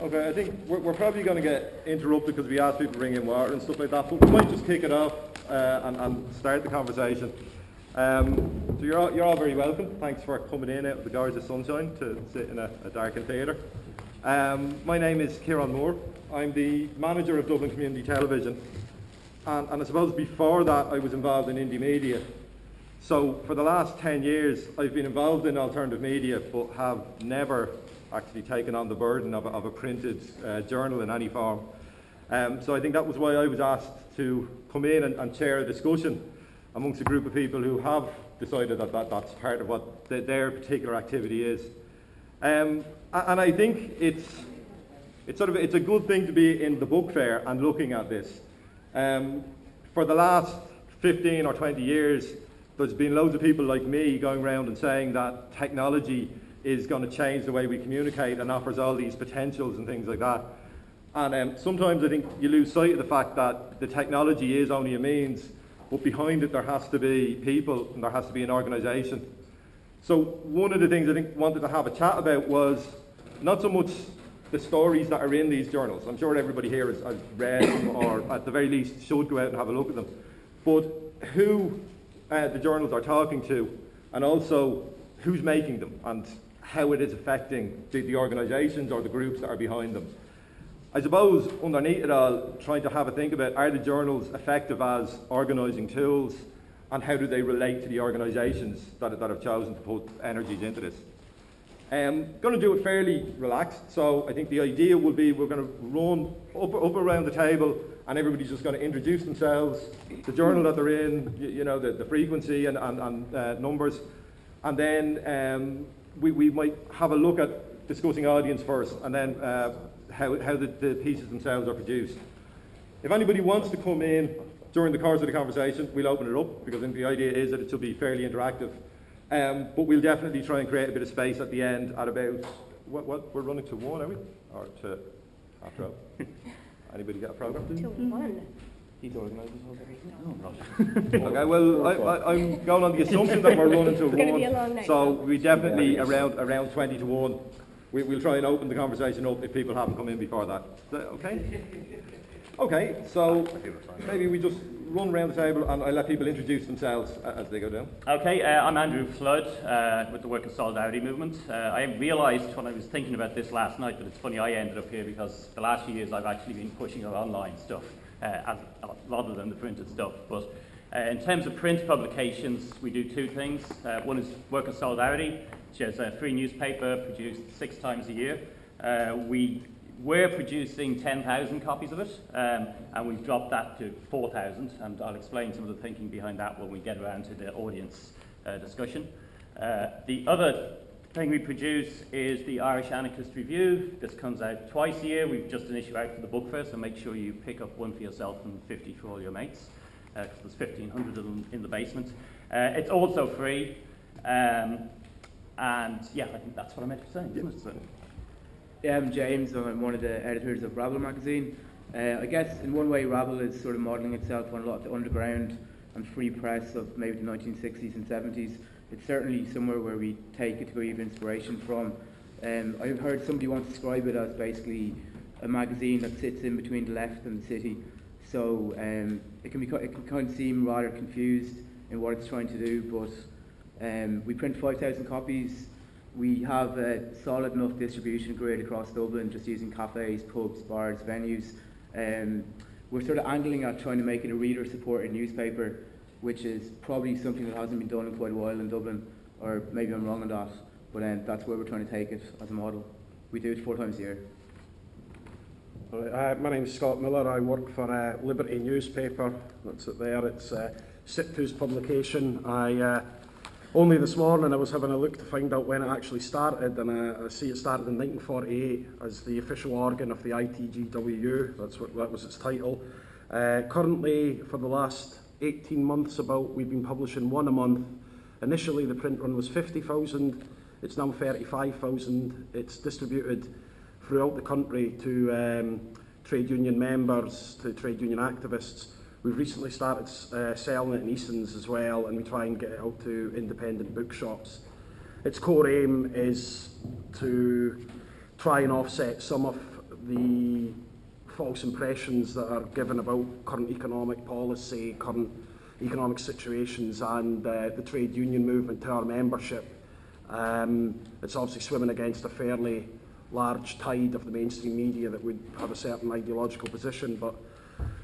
Okay, I think we're, we're probably going to get interrupted because we asked people to bring in water and stuff like that, but we might just kick it off uh, and, and start the conversation. Um, so you're all, you're all very welcome. Thanks for coming in out of the guards of sunshine to sit in a, a darkened theatre. Um, my name is Kieran Moore. I'm the manager of Dublin Community Television. And, and I suppose before that I was involved in Indymedia. So for the last 10 years I've been involved in alternative media but have never actually taken on the burden of a, of a printed uh, journal in any form. Um, so I think that was why I was asked to come in and, and, chair a discussion amongst a group of people who have decided that, that that's part of what the, their particular activity is. Um, and I think it's, it's, sort of, it's a good thing to be in the book fair and looking at this. Um, for the last 15 or 20 years, there's been loads of people like me going around and saying that technology is going to change the way we communicate and offers all these potentials and things like that. And um, sometimes I think you lose sight of the fact that the technology is only a means, but behind it there has to be people and there has to be an organisation. So one of the things I think wanted to have a chat about was not so much the stories that are in these journals. I'm sure everybody here has, has read them or at the very least should go out and have a look at them. But who uh, the journals are talking to and also who's making them and how it is affecting the, the organisations or the groups that are behind them. I suppose underneath it all, trying to have a think about are the journals effective as organising tools and how do they relate to the organisations that, that have chosen to put energies into this. I'm um, going to do it fairly relaxed, so I think the idea will be we're going to run up, up around the table and everybody's just going to introduce themselves, the journal that they're in, you, you know, the, the frequency and, and, and uh, numbers, and then um, we, we might have a look at discussing audience first and then uh, how, how the, the pieces themselves are produced. If anybody wants to come in during the course of the conversation, we'll open it up because the idea is that it should be fairly interactive. Um, but we'll definitely try and create a bit of space at the end at about, what, what we're running to one, are we? Or to, after all? Anybody got a program? To one. He's organised this whole okay, well, I, am going on the assumption that we're running to one. So we definitely yeah, around around 20 to 1. We, will try and open the conversation up if people haven't come in before that. Is that okay? Okay, so maybe we just run around the table and I let people introduce themselves as they go down. Okay, uh, I'm Andrew Flood uh, with the Workers' Solidarity Movement. Uh, I realised when I was thinking about this last night that it's funny I ended up here because the last few years I've actually been pushing our online stuff uh, rather than the printed stuff. But uh, in terms of print publications, we do two things. Uh, one is Workers' Solidarity, which is a free newspaper produced six times a year. we we're producing 10,000 copies of it, um, and we've dropped that to 4,000, and I'll explain some of the thinking behind that when we get around to the audience uh, discussion. Uh, the other thing we produce is the Irish Anarchist Review. This comes out twice a year. We've just an issue out for the book fair, so make sure you pick up one for yourself and 50 for all your mates, because uh, there's 1,500 of them in the basement. Uh, it's also free, um, and yeah, I think that's what I meant to say, it? So, yeah, I'm James. I'm one of the editors of Rabble magazine. Uh, I guess in one way Rabble is sort of modelling itself on a lot of the underground and free press of maybe the 1960s and 70s. It's certainly somewhere where we take a degree of inspiration from. Um, I've heard somebody once describe it as basically a magazine that sits in between the left and the city. So um, it can be it can kind of seem rather confused in what it's trying to do, but um, we print 5,000 copies we have a solid enough distribution grid across Dublin, just using cafes, pubs, bars, venues. Um, we're sort of angling at trying to make it a reader-supported newspaper, which is probably something that hasn't been done in quite a while in Dublin, or maybe I'm wrong on that, but um, that's where we're trying to take it as a model. We do it four times a year. Uh, my name is Scott Miller. I work for uh, Liberty newspaper. That's it there. It's uh, SIPTU's publication. I uh, only this morning I was having a look to find out when it actually started and I, I see it started in 1948 as the official organ of the ITGWU, that's what that was its title. Uh, currently for the last 18 months about, we've been publishing one a month. Initially, the print run was 50,000. It's now 35,000. It's distributed throughout the country to um, trade union members, to trade union activists. We've recently started uh, selling it in Easton's as well, and we try and get it out to independent bookshops. Its core aim is to try and offset some of the false impressions that are given about current economic policy, current economic situations and uh, the trade union movement to our membership. Um, it's obviously swimming against a fairly large tide of the mainstream media that would have a certain ideological position, but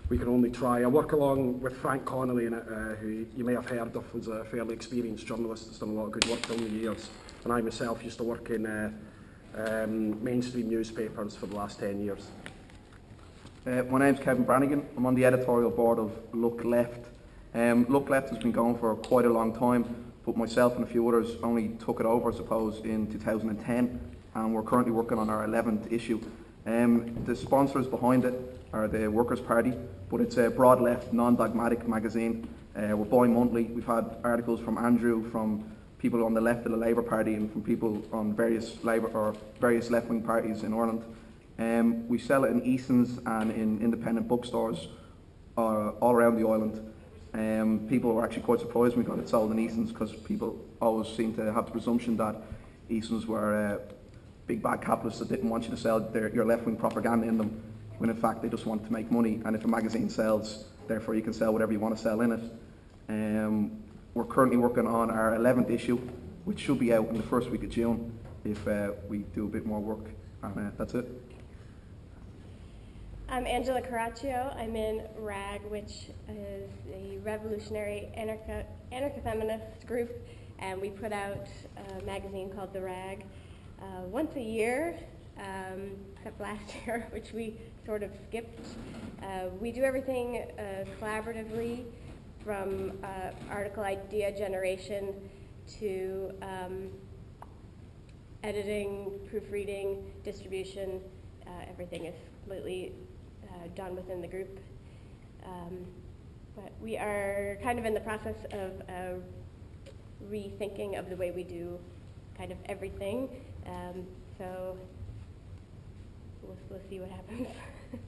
we can only try. I work along with Frank Connolly, in it, uh, who you may have heard of, was a fairly experienced journalist that's done a lot of good work down the years. And I myself used to work in uh, um, mainstream newspapers for the last 10 years. Uh, my name's Kevin Brannigan. I'm on the editorial board of Look Left. Um, Look Left has been going for quite a long time, but myself and a few others only took it over, I suppose, in 2010, and we're currently working on our 11th issue. Um, the sponsors behind it are the Workers' Party, but it's a broad left, non-dogmatic magazine. Uh, we're bi-monthly. We've had articles from Andrew, from people on the left of the Labour Party, and from people on various Labour or various left-wing parties in Ireland. Um, we sell it in Eason's and in independent bookstores uh, all around the island. Um, people were actually quite surprised when we got it sold in Eason's because people always seem to have the presumption that Eason's were uh, big bad capitalists that didn't want you to sell their, your left-wing propaganda in them, when in fact they just want to make money. And if a magazine sells, therefore you can sell whatever you want to sell in it. Um, we're currently working on our 11th issue, which should be out in the first week of June if uh, we do a bit more work. And uh, that's it. I'm Angela Caraccio. I'm in RAG, which is a revolutionary anarcho- anarcho-feminist group, and we put out a magazine called The Rag uh, once a year, um, except last year, which we sort of skipped. Uh, we do everything uh, collaboratively, from uh, article idea generation to um, editing, proofreading, distribution. Uh, everything is completely uh, done within the group. Um, but we are kind of in the process of uh, rethinking of the way we do kind of everything. Um, so we'll, we'll see what happens.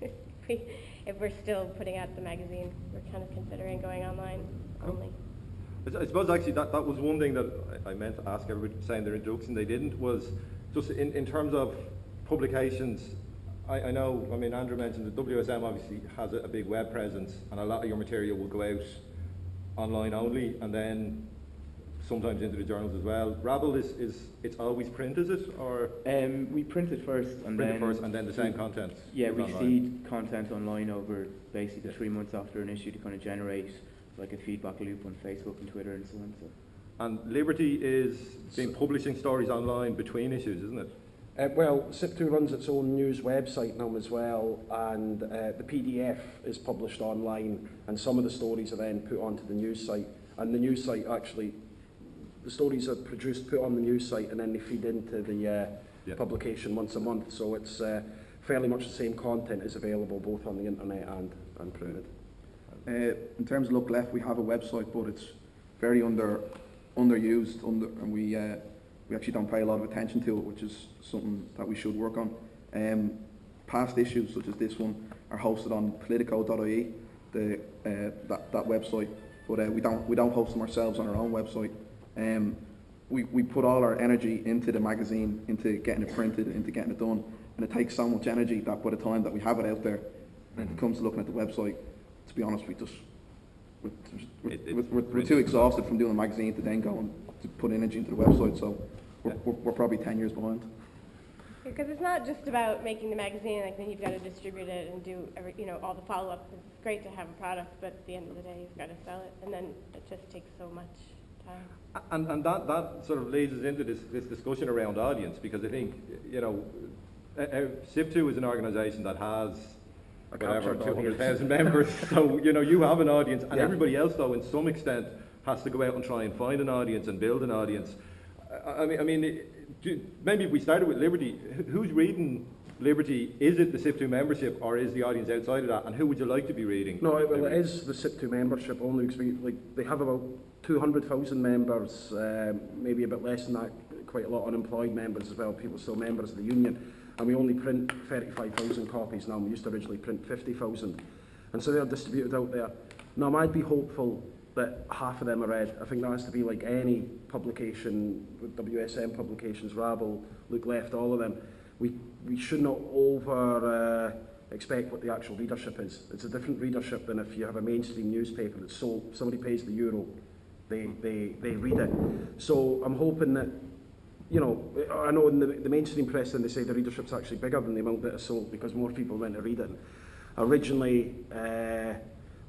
if, we, if we're still putting out the magazine, we're kind of considering going online only. I suppose actually that, that was one thing that I meant to ask everybody to say in their introduction, they didn't, was just in, in terms of publications, I, I know, I mean, Andrew mentioned that WSM obviously has a, a big web presence and a lot of your material will go out online only and then sometimes into the journals as well. Rabble is, is it's always print, is it? Or Um, we print it first and print then it first and then the same content? Yeah, we online? seed content online over basically three months after an issue to kind of generate like a feedback loop on Facebook and Twitter and so on. So. And Liberty is been publishing stories online between issues, isn't it? Uh, well, SIPTU runs its own news website now as well, and uh, the PDF is published online, and some of the stories are then put onto the news site. And the news site actually, the stories are produced, put on the news site, and then they feed into the uh, Yeah. publication once a month. So it's uh, fairly much the same content is available both on the internet and, and printed. Uh, in terms of Look Left, we have a website, but it's very under underused, under, and we uh, we actually don't pay a lot of attention to it, which is something that we should work on. Um, past issues such as this one are hosted on Politico.ie, the uh, that, that website, but uh, we don't we don't host them ourselves on our own website. Um, we, we put all our energy into the magazine, into getting it printed, into getting it done, and it takes so much energy that by the time that we have it out there, and it comes to looking at the website, to be honest, we just we're, we're, It- it- we're, we're, we're too exhausted from doing the magazine to then go and to put energy into the website. So we're, we're, we're probably ten years behind. Because it's not just about making the magazine, like then you've got to distribute it and do every, you know, all the follow-up. It's great to have a product, but at the end of the day, you've got to sell it, and then it just takes so much time. And, and that, that sort of leads us into this, this discussion around audience, because I think, you know, uh, uh, SIPTU is an organisation that has A whatever, captured two hundred audience. thousand members, so, you know, you have an audience, and Yeah. everybody else, though, in some extent, has to go out and try and find an audience and build an audience. I, mean, I mean, maybe if we started with Liberty, who's reading Liberty? Is it the SIPTU membership, or is the audience outside of that, and who would you like to be reading? No, well, it is the SIPTU membership only because we, like, they have about 200,000 members, um, maybe a bit less than that, quite a lot unemployed members as well, people still members of the union. And we only print 35,000 copies now, we used to originally print 50,000. And so they're distributed out there. Now, I'd be hopeful that half of them are read. I think that has to be like any publication, WSM publications, Rabble, Look Left, all of them. we, we should not over uh, expect what the actual readership is. It's a different readership than if you have a mainstream newspaper that's sold, somebody pays the euro, they, they, they read it. So I'm hoping that, you know, I know in the, the mainstream press then they say the readership's actually bigger than the amount that is sold because more people went to read it. Originally, uh,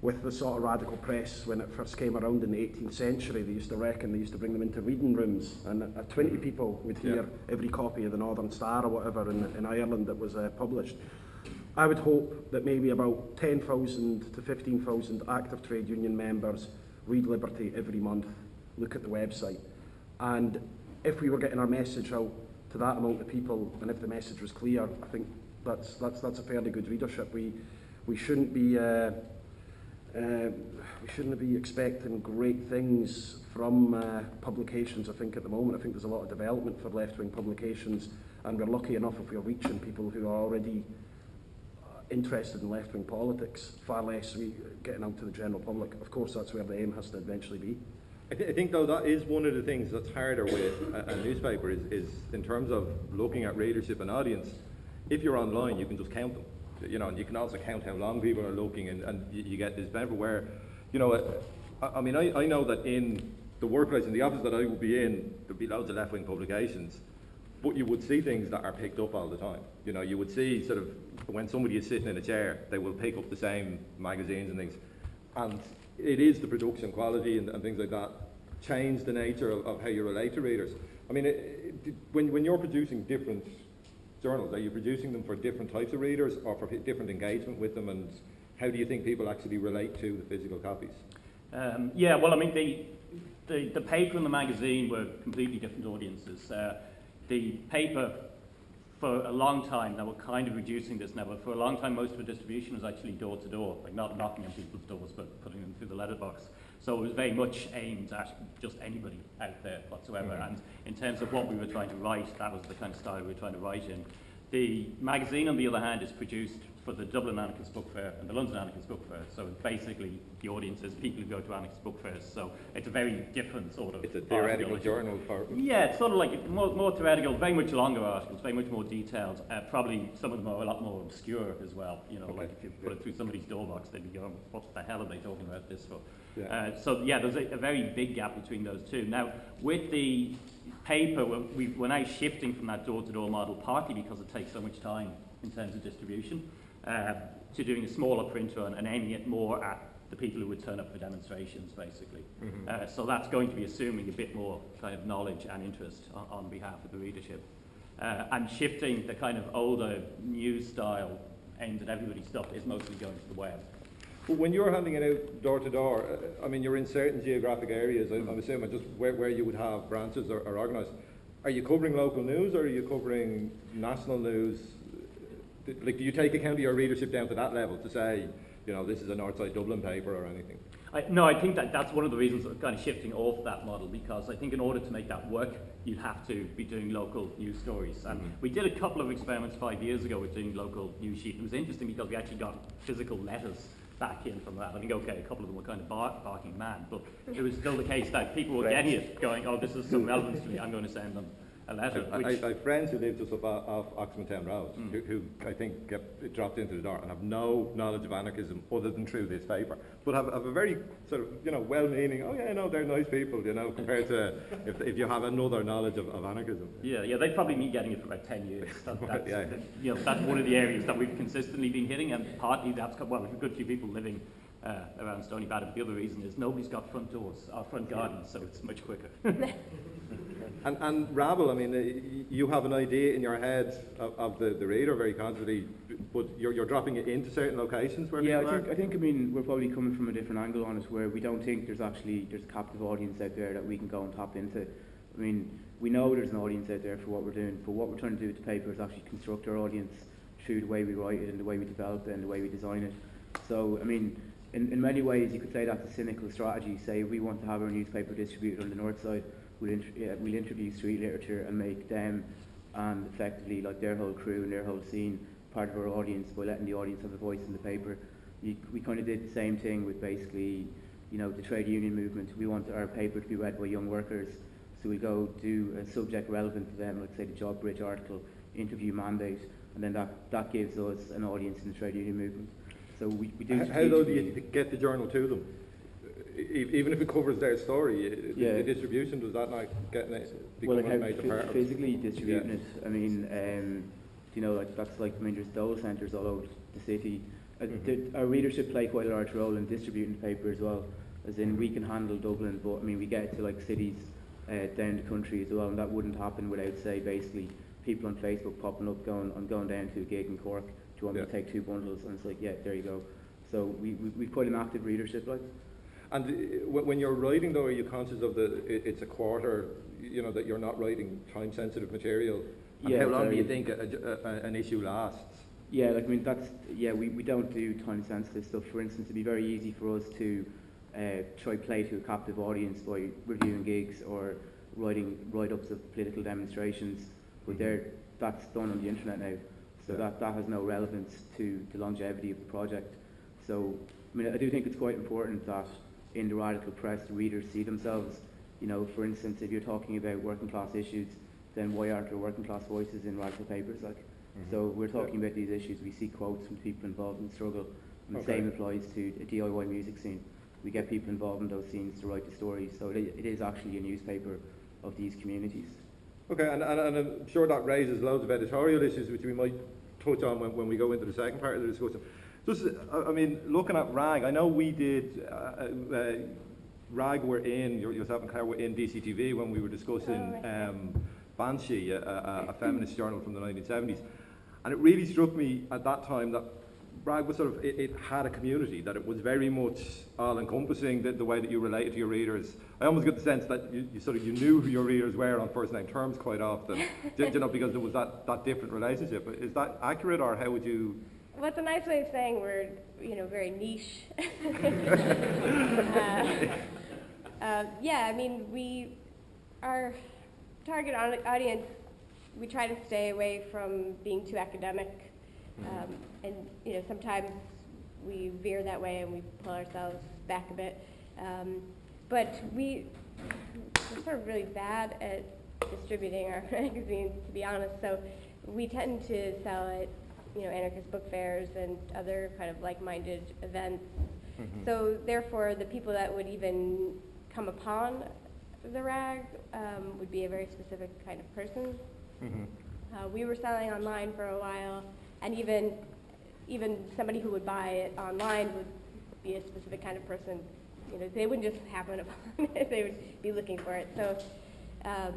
with the sort of radical press when it first came around in the 18th century. They used to reckon they used to bring them into reading rooms, and uh, 20 people would hear Yeah. every copy of the Northern Star or whatever in, in Ireland that was uh, published. I would hope that maybe about 10,000 to 15,000 active trade union members read Liberty every month, look at the website, and if we were getting our message out to that amount of people, and if the message was clear, I think that's that's that's a fairly good readership. We we shouldn't be. Uh, uh, we shouldn't be expecting great things from uh, publications, I think, at the moment. I think there's a lot of development for left-wing publications, and we're lucky enough if we're reaching people who are already uh, interested in left-wing politics, far less we getting out to the general public. Of course, that's where the aim has to eventually be. I, th- I think though that is one of the things that's harder with a, a newspaper is, is in terms of looking at readership and audience. If you're online, you can just count them, you know, and you can also count how long people are looking, and, and you, you get this benefit where, you know, I, I mean, I, I know that in the workplace, in the office that I would be in, there'd be loads of left-wing publications, but you would see things that are picked up all the time. You know, you would see sort of when somebody is sitting in a chair, they will pick up the same magazines and things. And it is the production quality and, and things like that change the nature of, of how you relate to readers. I mean, it, it, when, when you're producing different journals, are you producing them for different types of readers or for different engagement with them? And how do you think people actually relate to the physical copies? Um, yeah, well, I mean, the, the, the paper and the magazine were completely different audiences. Uh, the paper, for a long time, now we're kind of reducing this now, but for a long time, most of the distribution was actually door to door, like not knocking on people's doors, but putting them through the letterbox. So it was very much aimed at just anybody out there whatsoever. And in terms of what we were trying to write, that was the kind of style we were trying to write in. The magazine, on the other hand, is produced for the Dublin Anarchist Book Fair and the London Anarchist Book Fair. So basically, the audience is people who go to Anarchist Book Fairs. So it's a very different sort of It's a theoretical article. journal for. Yeah, it's sort of like more, more theoretical, very much longer articles, very much more detailed. Uh, probably some of them are a lot more obscure as well. You know, Okay. like if you put it through somebody's door box, they'd be going, what the hell are they talking about this for? Yeah. Uh, so yeah, there's a, a very big gap between those two. Now, with the paper, we're, we, we're now shifting from that door-to-door model, partly because it takes so much time in terms of distribution, uh, to doing a smaller print run and aiming it more at the people who would turn up for demonstrations, basically. Uh, so that's going to be assuming a bit more kind of knowledge and interest on, on behalf of the readership. Uh, and shifting the kind of older news style aimed at everybody stuff is mostly going to the web. But when you're handing it out door to door, uh, I mean, you're in certain geographic areas, I- I'm assuming, just where, where you would have branches or, or organised. Are you covering local news or are you covering national news? Uh, Like, do you take account of your readership down to that level to say, you know, this is a Northside Dublin paper or anything? I, no, I think that that's one of the reasons we're kind of shifting off that model because I think in order to make that work, you'd have to be doing local news stories. And we did a couple of experiments five years ago with doing local news sheet. It was interesting because we actually got physical letters back in from that. I think, okay, a couple of them were kind of bar- barking mad, but it was still the case that people were getting it, going, oh, this is some relevance to me, I'm going to send them a letter. I, I, Which, I have friends who live just up off, off Oxmantown Road, mm. who, who I think get dropped into the door and have no knowledge of anarchism other than through this paper, but have, have a very sort of, you know, well-meaning, oh yeah, no, they're nice people, you know, compared to if, if you have another knowledge of, of anarchism. Yeah, yeah, they've probably been getting it for about 10 years. That, that's, Yeah. you know, that's one of the areas that we've consistently been hitting, and partly that's, well, we've a good few people living uh, around Stoneybatter, but the other reason is nobody's got front doors, or front gardens, so it's much quicker. And, and Rabble, I mean, uh, you have an idea in your head of, of the, the reader very consciously, but you're, you're dropping it into certain locations where Yeah, people I are? think, I think, I mean, we're probably coming from a different angle on it, where we don't think there's actually, there's a captive audience out there that we can go and tap into. I mean, we know there's an audience out there for what we're doing, but what we're trying to do with the paper is actually construct our audience through the way we write it and the way we develop it and the way we design it. So, I mean, in, in many ways, you could say that's a cynical strategy. Say, we want to have our newspaper distributed on the north side, we'll, int- yeah, we'll introduce street literature and make them and effectively like their whole crew and their whole scene part of our audience by letting the audience have a voice in the paper. You, we kind of did the same thing with basically, you know, the trade union movement. We want our paper to be read by young workers, so we go do a subject relevant to them, like say the Job Bridge article interview mandate, and then that, that gives us an audience in the trade union movement. So we, we do. How how though do you get the journal to them? E- Even if it covers their story, i- Yeah. the distribution, does that not get, well, become like a how major phy- part of it? physically distributing it. I mean, um, you know, like that's like I mean, there's dole centres all over the city. Uh, Mhm. the- Our readership play quite a large role in distributing the paper as well. As in, we can handle Dublin, but I mean, we get it to like cities uh, down the country as well, and that wouldn't happen without, say, basically people on Facebook popping up, going, "I'm going down to a gig in Cork. Do you want me to take two bundles?" And it's like, "Yeah, there you go." So we we we quite an active readership, like. And uh, when you're writing though, are you conscious of the, it's a quarter, you know, that you're not writing time-sensitive material? And Yeah, how long do you think a- a- a- an issue lasts? Yeah, like I mean that's yeah we, we don't do time sensitive stuff. For instance, it'd be very easy for us to uh, try play to a captive audience by reviewing gigs or writing write-ups of political demonstrations, but there that's done on the internet now, so Yeah. that that has no relevance to the longevity of the project. So I mean I do think it's quite important that in the radical press the readers see themselves. You know, for instance, if you're talking about working class issues, then why aren't there working class voices in radical papers like? Mm-hmm. So we're talking about these issues, we see quotes from people involved in the struggle, and the Okay. same applies to a DIY music scene. We get people involved in those scenes to write the stories, so it, it is actually a newspaper of these communities. Okay, and, and, and I'm sure that raises loads of editorial issues, which we might touch on when, when we go into the second part of the discussion. Just, I I mean, looking at RAG, I know we did, uh, uh, RAG were in, yourself and Claire were in DCTV when we were discussing Oh, um, Banshee, a, a, a feminist journal from the 1970s. And it really struck me at that time that RAG was sort of, it, it had a community, that it was very much all-encompassing, the, the way that you related to your readers. I almost get the sense that you, you sort of, you knew who your readers were on first-name terms quite often, you, you know, because there was that, that different relationship. Is that accurate, or how would you... What's a nice way of saying we're, you know, very niche? uh, uh, yeah, I mean, we, our target audience, we try to stay away from being too academic. Um, and, you know, sometimes we veer that way and we pull ourselves back a bit. Um, but we, we're sort of really bad at distributing our magazines, to be honest. So we tend to sell at, you know, anarchist book fairs and other kind of like-minded events. So therefore, the people that would even come upon the rag um, would be a very specific kind of person. Uh, we were selling online for a while, and even even somebody who would buy it online would be a specific kind of person. You know, they wouldn't just happen upon it; they would be looking for it. So, um,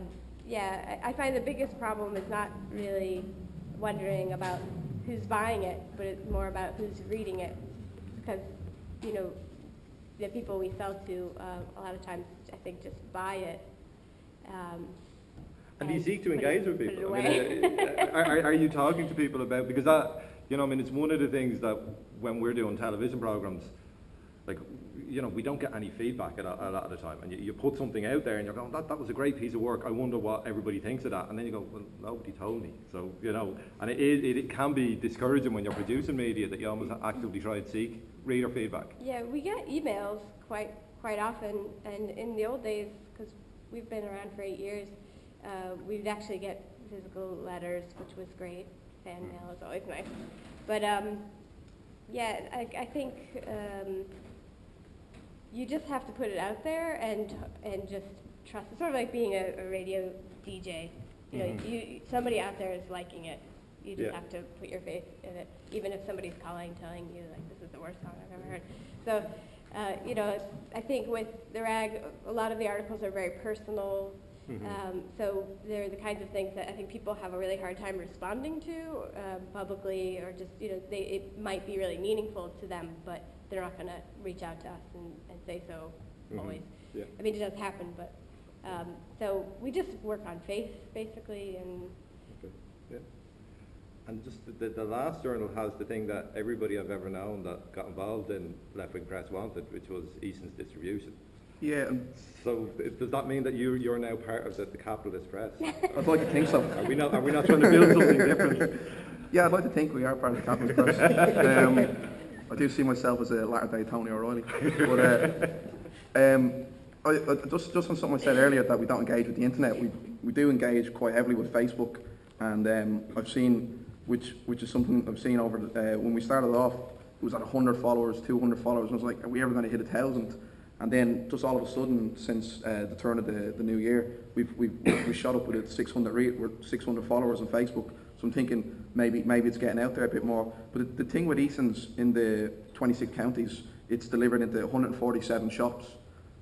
yeah, I, I find the biggest problem is not really wondering about who's buying it, but it's more about who's reading it, because you know the people we sell to uh, a lot of times I think just buy it. Um, And do you seek to put it- engage with people? I mean, uh, are, are- are you talking to people about, because that, you know, I mean, it's one of the things that when we're doing television programs, like, you know, we don't get any feedback a a lot of the time. And you, you put something out there and you're going, that, that was a great piece of work. I wonder what everybody thinks of that. And then you go, well, nobody told me. So, you know, and it, it, it can be discouraging when you're producing media that you almost actively try and seek reader feedback. Yeah, we get emails quite quite often, and in the old days, because we've been around for eight years, uh, we'd actually get physical letters, which was great. Fan mail is always nice, but um, yeah, I, I think um, you just have to put it out there and and just trust. It's sort of like being a, a radio DJ. You know, Mhm. you somebody out there is liking it. You just Yeah. have to put your faith in it, even if somebody's calling, telling you like this is the worst song I've ever heard. So, uh, you know, I think with the rag, a lot of the articles are very personal. Mhm. Um, so they're the kinds of things that I think people have a really hard time responding to um, publicly, or just you know, they it might be really meaningful to them, but they're not going to reach out to us and, and say so Mhm. always. Yeah. I mean, it does happen, but um, so we just work on faith basically, and Okay, yeah. And just the, the last journal has the thing that everybody I've ever known that got involved in Left Wing Press wanted, which was Eason's distribution. Yeah, So th- does that mean that you, you're now part of the, the capitalist press? I'd like to think so. Are we not, are we not trying to build something different? Yeah, I'd like to think we are part of the capitalist press. Um, I do see myself as a latter-day Tony O'Reilly. But uh, um, I, I, just, just on something I said earlier that we don't engage with the internet, we, we do engage quite heavily with Facebook. and um, I've seen, which which is something I've seen over the, uh, when we started off, it was at 100 followers, 200 followers, and I was like, are we ever going to hit a thousand? And then just all of a sudden, since uh, the turn of the, the new year, we've, we've we shot up with it 600 re- we're 600 followers on Facebook. So I'm thinking maybe maybe it's getting out there a bit more. But the, the thing with Eason's in the 26 counties, it's delivered into 147 shops.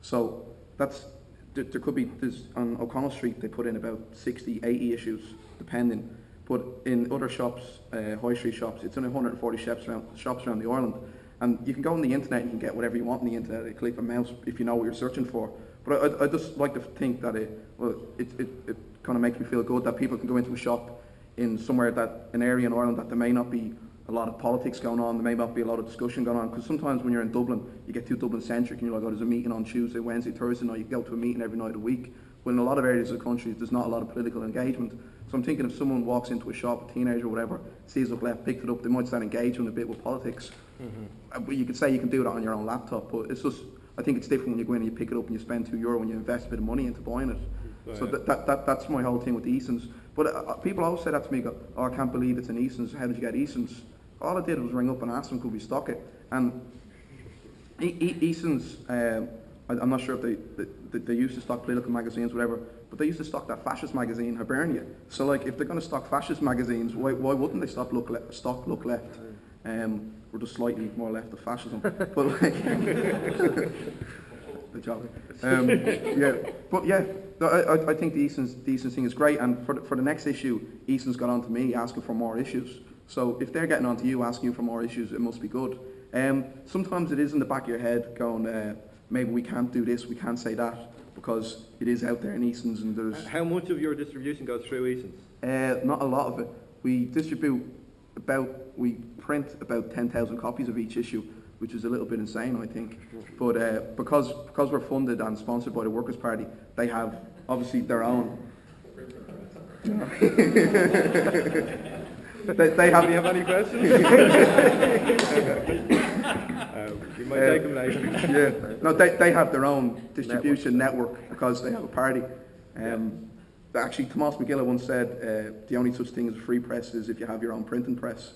So that's there, there could be on O'Connell Street they put in about 60, 80 issues depending. But in other shops, uh, high street shops, it's only 140 shops around, shops around the island. And you can go on the internet and you can get whatever you want on the internet. You click a mouse if you know what you're searching for. But I, I just like to think that it, well, it, it, it kind of makes me feel good that people can go into a shop in somewhere that, an area in Ireland that there may not be a lot of politics going on, there may not be a lot of discussion going on. Because sometimes when you're in Dublin, you get too Dublin centric and you're like, oh, there's a meeting on Tuesday, Wednesday, Thursday night, you go to a meeting every night of the week. But in a lot of areas of the country, there's not a lot of political engagement. So I'm thinking if someone walks into a shop, a teenager or whatever, sees up left, picks it up, they might start engaging a bit with politics. But you could say you can do that on your own laptop, but it's just, I think it's different when you go in and you pick it up and you spend two euro and you invest a bit of money into buying it. So that, that, that, that's my whole thing with the Easons. But uh, uh, people always say that to me, go, oh, I can't believe it's an Easons, how did you get Easons? All I did was ring up and ask them, could we stock it? And E- E- Easons, um, I, I'm not sure if they, they, they used to stock political magazines, whatever, but they used to stock that fascist magazine, Hibernia. So, like, if they're going to stock fascist magazines, why, why wouldn't they stock Look, Le- stock Look Left? Um, we're just slightly more left of fascism. but, like, the job. Um, yeah, but yeah, I, I- I think the Eason's, the Eason's thing is great, and for the, for the next issue, Eason's got on to me asking for more issues. So if they're getting on to you asking for more issues, it must be good. Um, sometimes it is in the back of your head going, uh, maybe we can't do this, we can't say that, because it is out there in Eason's and there's How much of your distribution goes through Eason's? uh, not a lot of it. We distribute about, we print about 10,000 copies of each issue, which is a little bit insane, I think. But uh, because, because we're funded and sponsored by the Workers' Party, they have obviously their own. they, they have, you have any questions? uh, we might take them later. yeah, no, they, they have their own distribution network because they have a party. Um, Actually, Tomás Mac Giolla once said, uh, the only such thing as a free press is if you have your own printing press.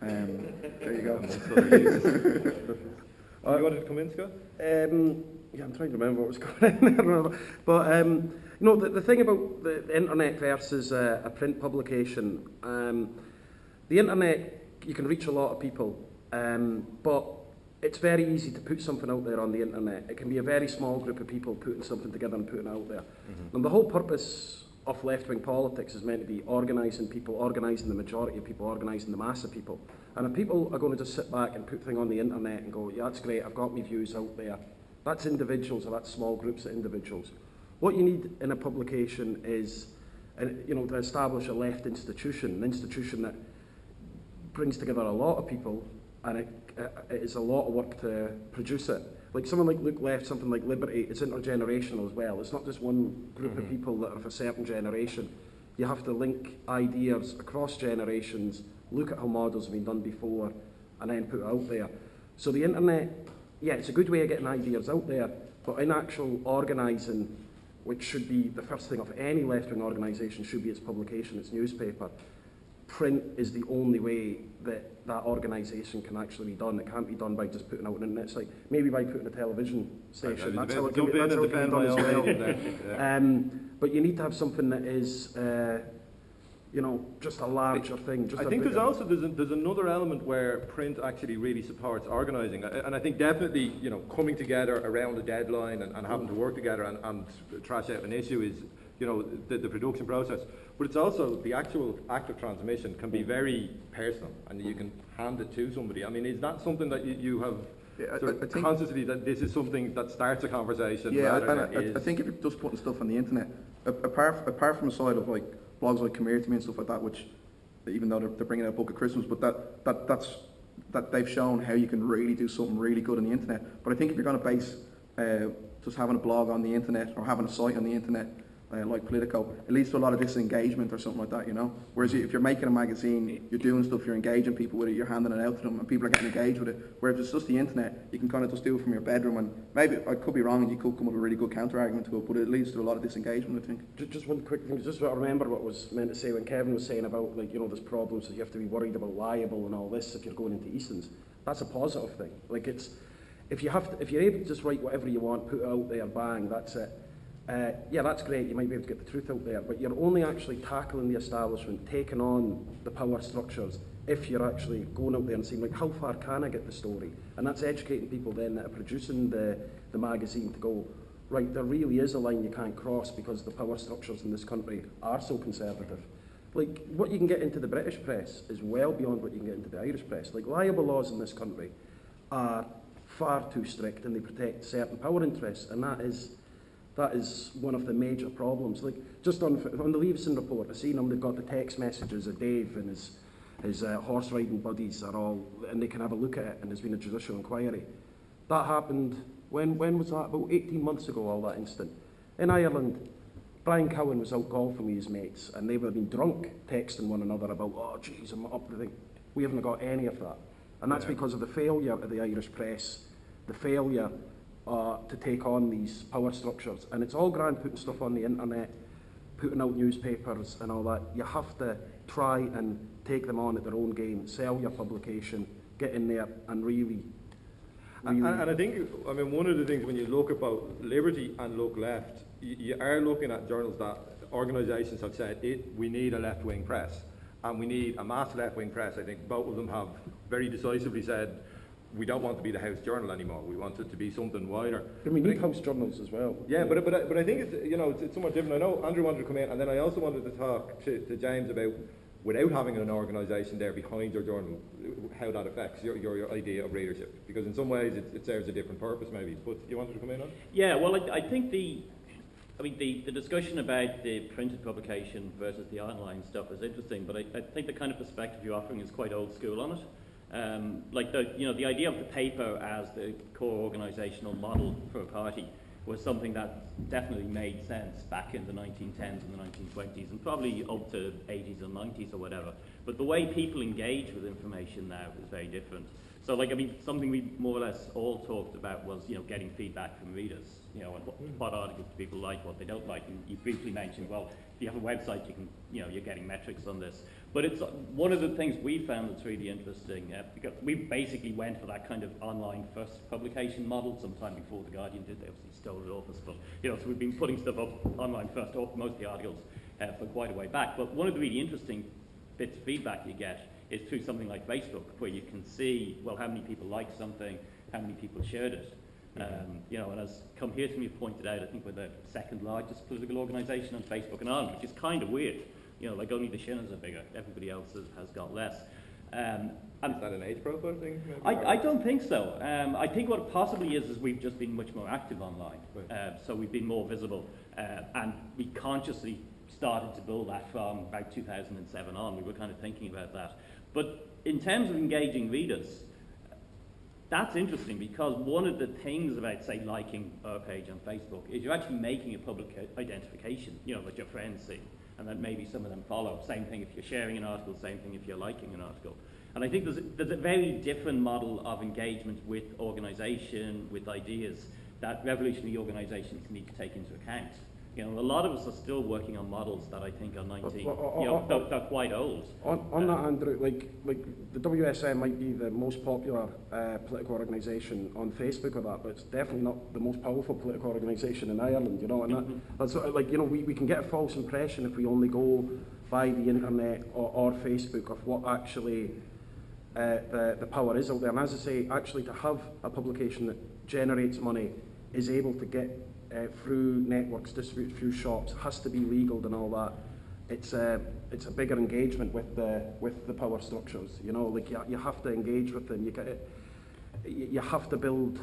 Um, there you go. Uh, you wanted to come in, Scott? Um, yeah, I'm trying to remember what was going on there. But, um, you know, the, the thing about the, the internet versus uh, a print publication, um, the internet, you can reach a lot of people, um, but it's very easy to put something out there on the internet. It can be a very small group of people putting something together and putting it out there. And the whole purpose of left-wing politics is meant to be organising people, organising the majority of people, organising the mass of people. And if people are going to just sit back and put things on the internet and go, yeah, that's great, I've got my views out there, that's individuals or that's small groups of individuals. What you need in a publication is, uh, you know, to establish a left institution, an institution that brings together a lot of people and it, it is a lot of work to produce it. Like someone like Look Left, something like Liberty, it's intergenerational as well. It's not just one group of mm-hmm. people that are of a certain generation. You have to link ideas across generations, look at how models have been done before, and then put it out there. So the internet, yeah, it's a good way of getting ideas out there, but in actual organising, which should be the first thing of any left-wing organisation, should be its publication, its newspaper. Print is the only way that that organisation can actually be done. It can't be done by just putting out an internet site. Maybe by putting a television station. That's how it can be, that's how it can be done as well. Um, but you need to have something that is, uh, you know, just a larger thing. Just I think there's also there's, a, there's another element where print actually really supports organising, and I think definitely you know coming together around a deadline and, and having to work together and, and trash out an issue is you know the, the production process. But it's also the actual act of transmission can be very personal, and you can hand it to somebody. I mean, is that something that you, you have Yeah, I- sort I of consciously that this is something that starts a conversation? Yeah, I, I think if you're just putting stuff on the internet, apart apart from the side of like blogs like Come Here to Me and stuff like that, which even though they're, they're bringing out a book of Christmas, but that that that's that they've shown how you can really do something really good on the internet. But I think if you're going to base uh, just having a blog on the internet or having a site on the internet, uh, like Politico, it leads to a lot of disengagement or something like that, you know. Whereas if you're making a magazine, you're doing stuff, you're engaging people with it, you're handing it out to them, and people are getting engaged with it. Whereas it's just the internet, you can kind of just do it from your bedroom, and maybe I could be wrong, and you could come up with a really good counter argument to it, but it leads to a lot of disengagement, I think. Just one quick thing, just remember what was meant to say when Kevin was saying about, like, you know, there's problems that you have to be worried about libel and all this if you're going into Eason's. That's a positive thing. Like, it's, if you have to, if you're able to just write whatever you want, put it out there, bang, that's it. Uh, yeah, that's great, you might be able to get the truth out there, but you're only actually tackling the establishment, taking on the power structures, if you're actually going out there and saying, like, how far can I get the story? And that's educating people then that are producing the, the magazine to go, right, there really is a line you can't cross because the power structures in this country are so conservative. Like, what you can get into the British press is well beyond what you can get into the Irish press. Like, libel laws in this country are far too strict and they protect certain power interests, and that is that is one of the major problems. Like, just on, on the Leveson report, I seen them, they've got the text messages of Dave and his, his uh, horse riding buddies are all, and they can have a look at it, and there's been a judicial inquiry. That happened, when, when was that? About 18 months ago, all that incident. In Ireland, Brian Cowen was out golfing with his mates, and they were being drunk, texting one another about, oh, jeez, I'm up to. We haven't got any of that. And that's because of the failure of the Irish press, the failure uh, to take on these power structures. And it's all grand putting stuff on the internet, putting out newspapers and all that. You have to try and take them on at their own game, sell your publication, get in there and really, And, and I think, I mean, one of the things when you look about liberty and look left, you, you are looking at journals that organisations have said it, we need a left-wing press and we need a mass left-wing press. I think both of them have very decisively said we don't want to be the House Journal anymore. We want it to be something wider. I mean, need house journals as well. Yeah, but, but, I- but I think it's, you know, it's, it's somewhat different. I know Andrew wanted to come in, and then I also wanted to talk to, to James about, without having an organisation there behind your journal, how that affects your, your, your idea of readership. Because in some ways it, it serves a different purpose maybe. But you wanted to come in on? Yeah, well, I, I think the, I mean, the, the discussion about the printed publication versus the online stuff is interesting, but I, I think the kind of perspective you're offering is quite old school on it. Um, like the, you know, the idea of the paper as the core organisational model for a party was something that definitely made sense back in the 1910s and the 1920s and probably up to 80s and 90s or whatever. But the way people engage with information now is very different. So, like, I mean, something we more or less all talked about was, you know, getting feedback from readers. You know, and what, what articles do people like, what they don't like. And you briefly mentioned, well, if you have a website, you can, you know, you're getting metrics on this. But it's uh, one of the things we found that's really interesting uh, because we basically went for that kind of online first publication model sometime before the Guardian did. They obviously stole it off us, but you know, so we've been putting stuff up online first, most of the articles uh, for quite a way back. But one of the really interesting bits of feedback you get is through something like Facebook, where you can see, well, how many people liked something, how many people shared it. Um, you know, and as Come Here To Me pointed out, I think we're the second largest political organisation on Facebook in Ireland, which is kind of weird. You know, like only the Shinners are bigger, everybody else has, has got less. Um, and Is that an age profile thing? I, I don't think so. Um, I think what it possibly is is we've just been much more active online. Right. Uh, so we've been more visible. Uh, and we consciously started to build that from about 2007 on. We were kind of thinking about that. But in terms of engaging readers, that's interesting because one of the things about, say, liking a page on Facebook is you're actually making a public identification, you know, that your friends see and that maybe some of them follow. Same thing if you're sharing an article, same thing if you're liking an article. And I think there's a, there's a very different model of engagement with organisation, with ideas, that revolutionary organisations need to take into account. You know, a lot of us are still working on models that I think are 19, Well, well, you know, uh, they're, they're quite old. On, on that, Andrew, like, like the WSM might be the most popular uh, political organisation on Facebook or that, but it's definitely not the most powerful political organisation in Ireland, you know, and that, that's sort of like, you know, we, we can get a false impression if we only go by the internet or, or Facebook of what actually uh, the, the power is out there. And as I say, actually to have a publication that generates money, is able to get uh, through networks, distribute through shops, has to be legal and all that. It's a, it's a bigger engagement with the, with the power structures, you know, like you, you have to engage with them. You, get, you have to build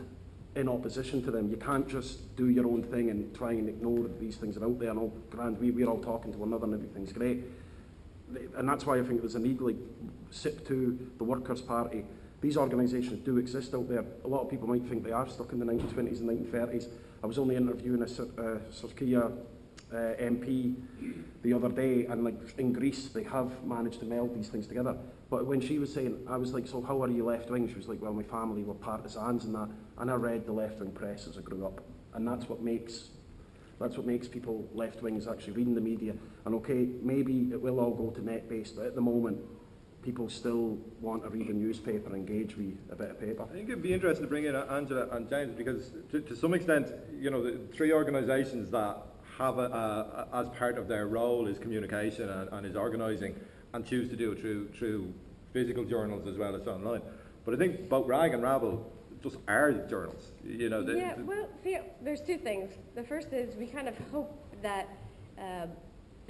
in opposition to them. You can't just do your own thing and try and ignore that these things are out there. And all grand, we, we're all talking to one another and everything's great. And that's why I think there's a need, like SIPTU, the Workers' Party. These organisations do exist out there. A lot of people might think they are stuck in the 1920s and 1930s. I was only interviewing a uh, Circaia uh, MP the other day, and like in Greece, they have managed to meld these things together. But when she was saying, I was like, so how are you left wing? She was like, well, my family were partisans and that, and I read the left wing press as I grew up, and that's what makes that's what makes people left wings actually reading the media. And okay, maybe it will all go to net based, but at the moment, people still want to read a newspaper, engage with a bit of paper. I think it'd be interesting to bring in Angela and James because to, to some extent, you know, the three organisations that have a, a, a, as part of their role is communication and, and is organising and choose to do it through, through physical journals as well as online. But I think both RAG and Rabble just are journals. You know, the, yeah, well, see, there's two things. The first is we kind of hope that um,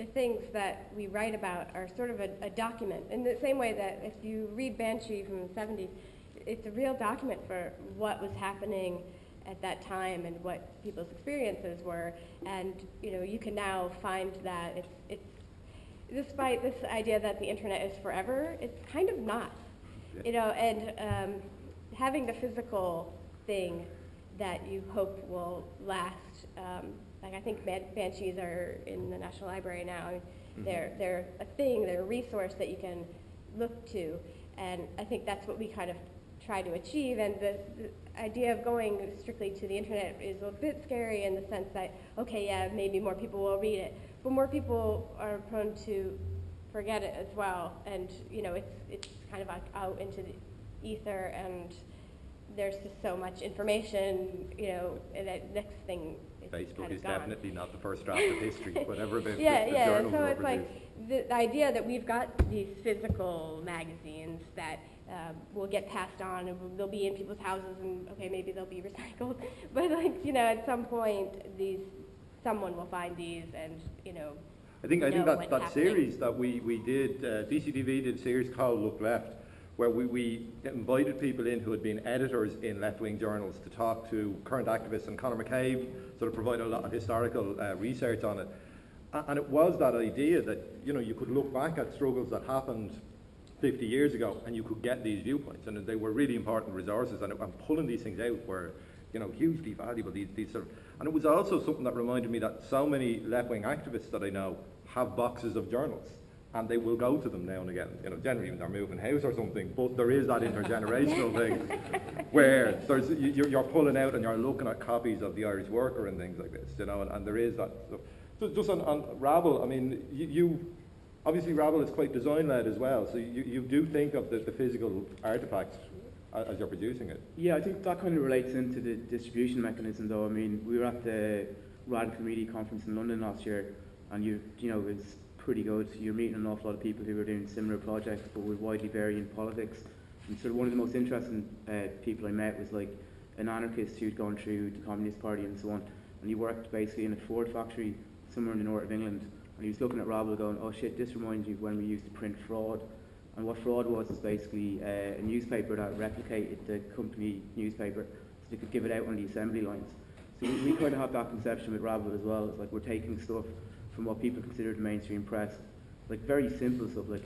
the things that we write about are sort of a, a document. In the same way that if you read Banshee from the 70s, it's a real document for what was happening at that time and what people's experiences were. And, you know, you can now find that it's, it's despite this idea that the internet is forever, it's kind of not. You know, and um, having the physical thing that you hope will last. Um, like I think ban- banshees are in the National Library now. I mean, They're they're a thing. They're a resource that you can look to, and I think that's what we kind of try to achieve. And the, the idea of going strictly to the internet is a bit scary in the sense that okay, yeah, maybe more people will read it, but more people are prone to forget it as well. And you know, it's it's kind of like out into the ether and there's just so much information, you know, and that next thing is Facebook kind of is gone. definitely not the first draft of history, whatever the, yeah, the, the yeah. journals So it's produced. like the, idea that we've got these physical magazines that um, will get passed on and they'll be in people's houses and okay, maybe they'll be recycled, but like you know, at some point, these someone will find these and you know. I think I think that, that happening. series that we, we did, uh, DCTV did a series called Look Left, where we, we invited people in who had been editors in left-wing journals to talk to current activists, and Conor McCabe sort of provided a lot of historical uh, research on it. And it was that idea that, you know, you could look back at struggles that happened 50 years ago and you could get these viewpoints, and they were really important resources, and, and pulling these things out were, you know, hugely valuable. These, these sort of, and it was also something that reminded me that so many left-wing activists that I know have boxes of journals, and they will go to them now and again. You know, generally when they're moving house or something, but there is that intergenerational thing where there's you- you're, you're pulling out and you're looking at copies of the Irish Worker and things like this. You know, and, and there is that. So, so just on, on Rabble, I mean, you, you obviously Rabble is quite design-led as well. So you, you do think of the, the physical artifacts as you're producing it. Yeah, I think that kind of relates into the distribution mechanism, though. I mean, we were at the Radical Media Conference in London last year, and you, you know, it's pretty good. You're meeting an awful lot of people who are doing similar projects, but with widely varying politics. And sort of one of the most interesting uh, people I met was like an anarchist who'd gone through the Communist Party and so on, and he worked basically in a Ford factory somewhere in the north of England, and he was looking at Rabble going, oh shit, this reminds me of when we used to print fraud. And what fraud was is basically uh, a newspaper that replicated the company newspaper so they could give it out on the assembly lines. So we, we kind of have that conception with Rabble as well. It's like we're taking stuff from what people consider the mainstream press, like very simple stuff like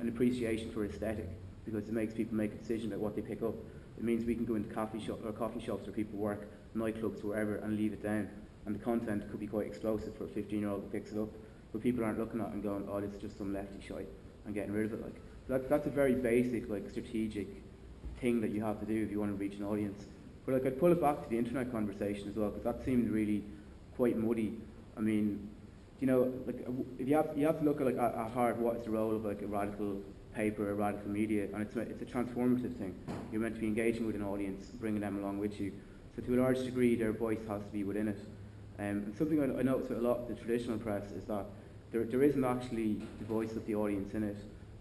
an appreciation for aesthetic because it makes people make a decision about what they pick up. It means we can go into coffee shop or coffee shops where people work, nightclubs, wherever, and leave it down. And the content could be quite explosive for a 15-year-old who picks it up, but people aren't looking at it and going, "Oh, this is just some lefty shite," and getting rid of it. Like that, that's a very basic, like strategic thing that you have to do if you want to reach an audience. But like I'd pull it back to the internet conversation as well, because that seemed really quite muddy. I mean, you know, like uh, if you have you have to look at like at, heart what is the role of like a radical paper, a radical media, and it's it's a transformative thing. You're meant to be engaging with an audience, bringing them along with you. So to a large degree, their voice has to be within it. Um, and something I, I notice a lot of the traditional press is that there, there isn't actually the voice of the audience in it.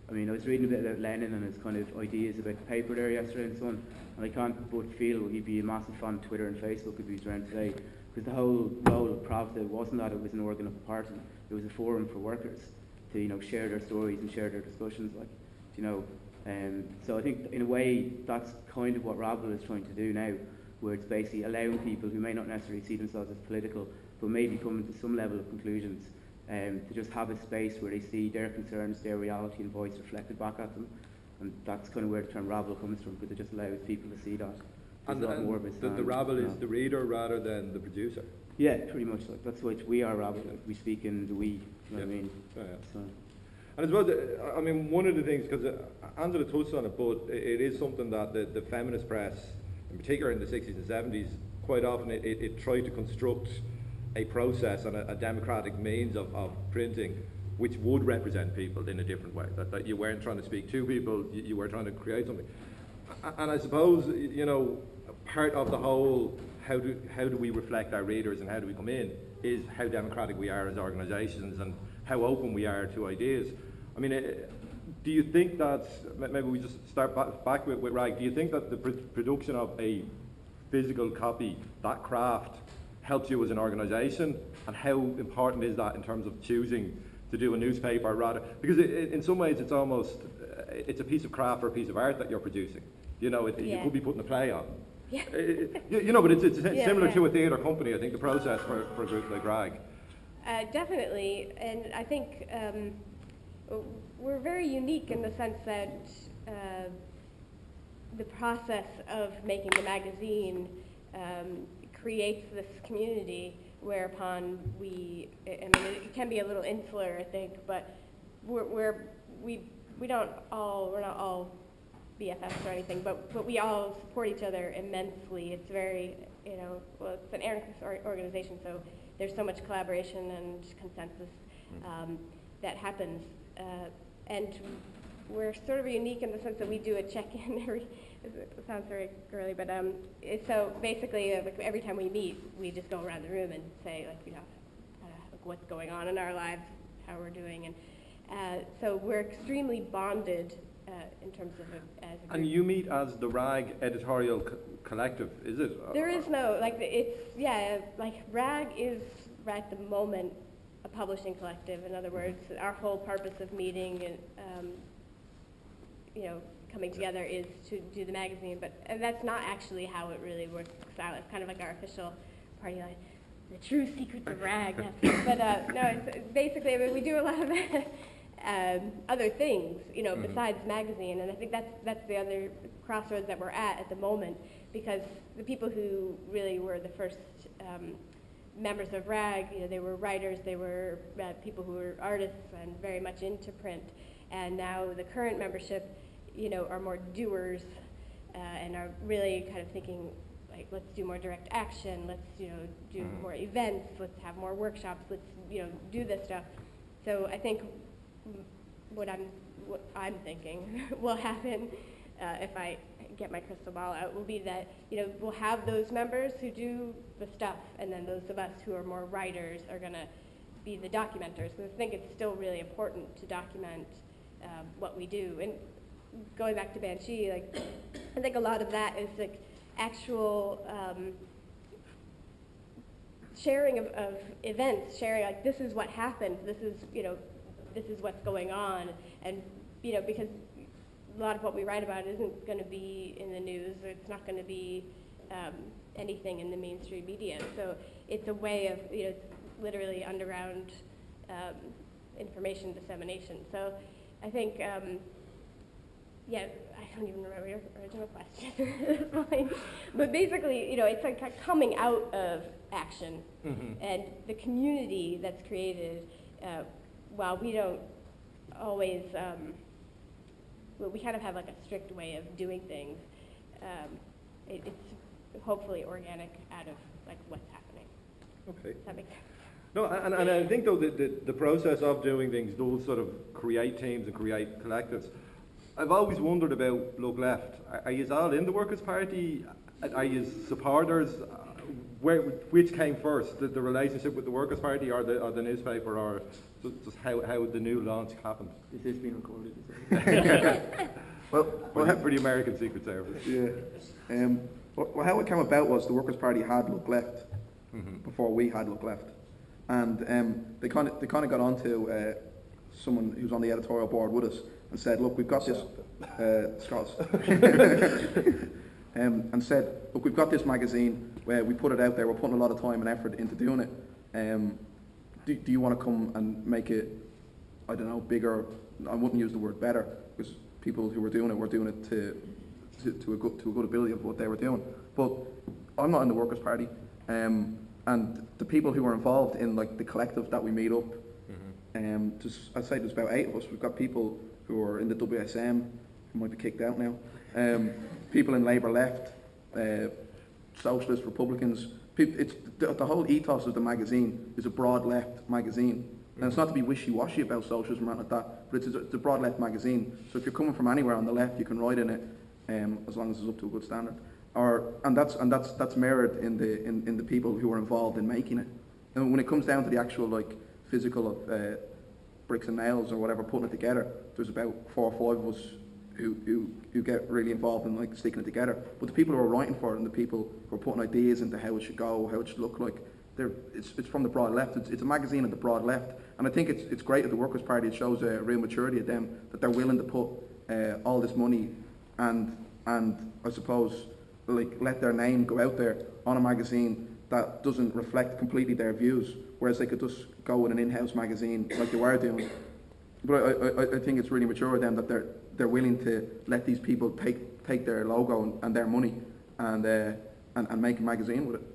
I mean, I was reading a bit about Lenin and his kind of ideas about the paper there yesterday and so on, and I can't but feel he'd be a massive fan of Twitter and Facebook if he was around today, because the whole role of Pravda wasn't that it was an organ of the party, it was a forum for workers to, you know, share their stories and share their discussions, like, you know. Um, so I think in a way that's kind of what Rabble is trying to do now, where it's basically allowing people who may not necessarily see themselves as political, but maybe coming to some level of conclusions, um, to just have a space where they see their concerns, their reality and voice reflected back at them. And that's kind of where the term rabble comes from, because it just allows people to see that. And, a lot and more of the, the rabble is the reader rather than the producer. Yeah, pretty much. Like that's what we are, Robert. Like, we speak in the we. You know what I Yeah. mean? Yeah, yeah. So. And as well, the- I mean, one of the things, because uh, Angela touched on it, but it it is something that the, the feminist press, in particular in the 60s and 70s, quite often it, it, it tried to construct a process and a, a democratic means of, of printing which would represent people in a different way. That, that you weren't trying to speak to people, you, you were trying to create something. A- And I suppose, you know, part of the whole how do, how do we reflect our readers and how do we come in is how democratic we are as organisations and how open we are to ideas. I mean, eh, do you think that, maybe we just start back, back with, with Rag, do you think that the pr- production of a physical copy, that craft, helps you as an organisation? And how important is that in terms of choosing to do a newspaper rather? Because it, it, in some ways it's almost, uh, it's a piece of craft or a piece of art that you're producing. You know, it, you could be putting a play on. Yeah. Uh, you, you know, but it's, it's Yeah, similar yeah. to a theatre company, I think, the process for, for a group like Rag. Uh, definitely, and I think um, we're very unique in the sense that uh, the process of making the magazine um, creates this community whereupon we, I I mean, it can be a little insular, I think, but we're, we're we, we don't all, we're not all BFFs or anything, but, but we all support each other immensely. It's very, you know, well, it's an anarchist or- organization, so there's so much collaboration and consensus um, that happens. Uh, and we're sort of unique in the sense that we do a check-in every, it sounds very girly, but um, it- so basically, uh, like every time we meet, we just go around the room and say, like, you know, uh, like what's going on in our lives, how we're doing, and uh, so we're extremely bonded uh, in terms of a, as a And group. you meet as the Rag Editorial Co- Collective, is it? There is no like it's yeah like RAG is at the moment a publishing collective. In other words, our whole purpose of meeting and um, you know coming together is to do the magazine, but and that's not actually how it really works out. It's kind of like our official party line. The true secrets of RAG. Yeah. but uh, no, it's basically I mean, we do a lot of um, other things, you know, besides magazine, and I think that's that's the other crossroads that we're at at the moment because the people who really were the first um, members of RAG, you know, they were writers, they were uh, people who were artists and very much into print, and now the current membership, you know, are more doers uh, and are really kind of thinking like let's do more direct action, let's you know do more events, let's have more workshops, let's you know do this stuff. So I think mm, what I'm what I'm thinking will happen uh, if I get my crystal ball out will be that you know we'll have those members who do the stuff, and then those of us who are more writers are going to be the documenters. Because I think it's still really important to document um, what we do. And going back to Banshee, like I think a lot of that is like actual. Um, sharing of, of events, sharing like this is what happened, this is you know, this is what's going on, and you know because a lot of what we write about isn't going to be in the news, or it's not going to be um, anything in the mainstream media. So it's a way of you know, literally underground um, information dissemination. So I think. Um, yeah, I don't even remember your original question at this point. But basically, you know, it's like coming out of action. And the community that's created, uh, while we don't always, um, well, we kind of have like a strict way of doing things, um, it, it's hopefully organic out of like what's happening. Okay. Does that make sense? No, and, and I think though that the, the process of doing things does sort of create teams and create collectives. I've always wondered about Look Left. Are, are you all in the Workers' Party? Are you supporters? Where, which came first, the, the relationship with the Workers' Party or the, or the newspaper, or just, just how, how the new launch happened? Is this being recorded? Well, For well, the, ha- for the American Secret Service. yeah. Um, well, well, how it came about was the Workers' Party had Look Left before we had Look Left, and um, they kind of they kind of got onto uh, someone who's on the editorial board with us and said, look, we've got this, uh, Scots, um, and said, look, we've got this magazine where we put it out there, we're putting a lot of time and effort into doing it. Um, do, do you want to come and make it, I don't know, bigger? I wouldn't use the word better because people who were doing it were doing it to, to, to, a, good, to a good ability of what they were doing. But I'm not in the Workers' Party. Um, and the people who are involved in like the collective that we meet up. Um, just, I'd say there's about eight of us. We've got people who are in the WSM, who might be kicked out now. Um, people in Labour left, uh, Socialists, Republicans. It's the, the whole ethos of the magazine is a broad left magazine. And it's not to be wishy-washy about socialism or anything like that, but it's a, it's a broad left magazine. So if you're coming from anywhere on the left, you can write in it, um, as long as it's up to a good standard. Or, and that's, and that's, that's mirrored in the, in, in the people who are involved in making it. And when it comes down to the actual like physical of uh, bricks and nails or whatever, putting it together, there's about four or five of us who, who, who get really involved in like sticking it together. But the people who are writing for it and the people who are putting ideas into how it should go, how it should look like, they're, it's, it's from the broad left. It's, it's a magazine of the broad left. And I think it's, it's great at the Workers' Party. It shows a real maturity of them, that they're willing to put uh, all this money and, and I suppose, like, let their name go out there on a magazine that doesn't reflect completely their views, whereas they could just go with an in-house magazine like they were doing. But I, I, I think it's really mature of them that they're, they're willing to let these people take, take their logo and, and their money and, uh, and, and make a magazine with it.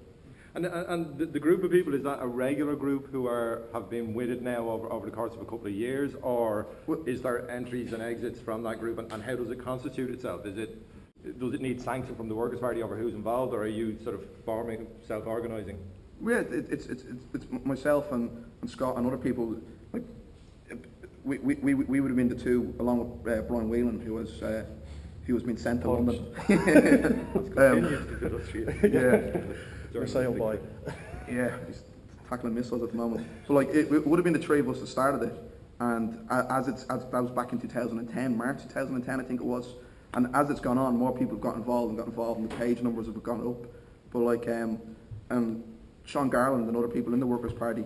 And, and the, the group of people, is that a regular group who are, have been with it now over, over the course of a couple of years, or Well- is there entries and exits from that group, and, and how does it constitute itself? Is it, does it need sanction from the Workers' Party over who's involved, or are you sort of forming, self-organising? Yeah, it, it's, it's, it's, it's myself and, and Scott and other people. We, we, we, we would have been the two, along with uh, Brian Whelan, who was uh, who was being sent to London. um, yeah, Your sailboy. yeah, he's tackling missiles at the moment. So like, it, it would have been the three of us that started it, and as it's as that was back in 2010, March 2010, I think it was. And as it's gone on, more people have got involved and got involved, and the page numbers have gone up. But like, um, and Sean Garland and other people in the Workers' Party,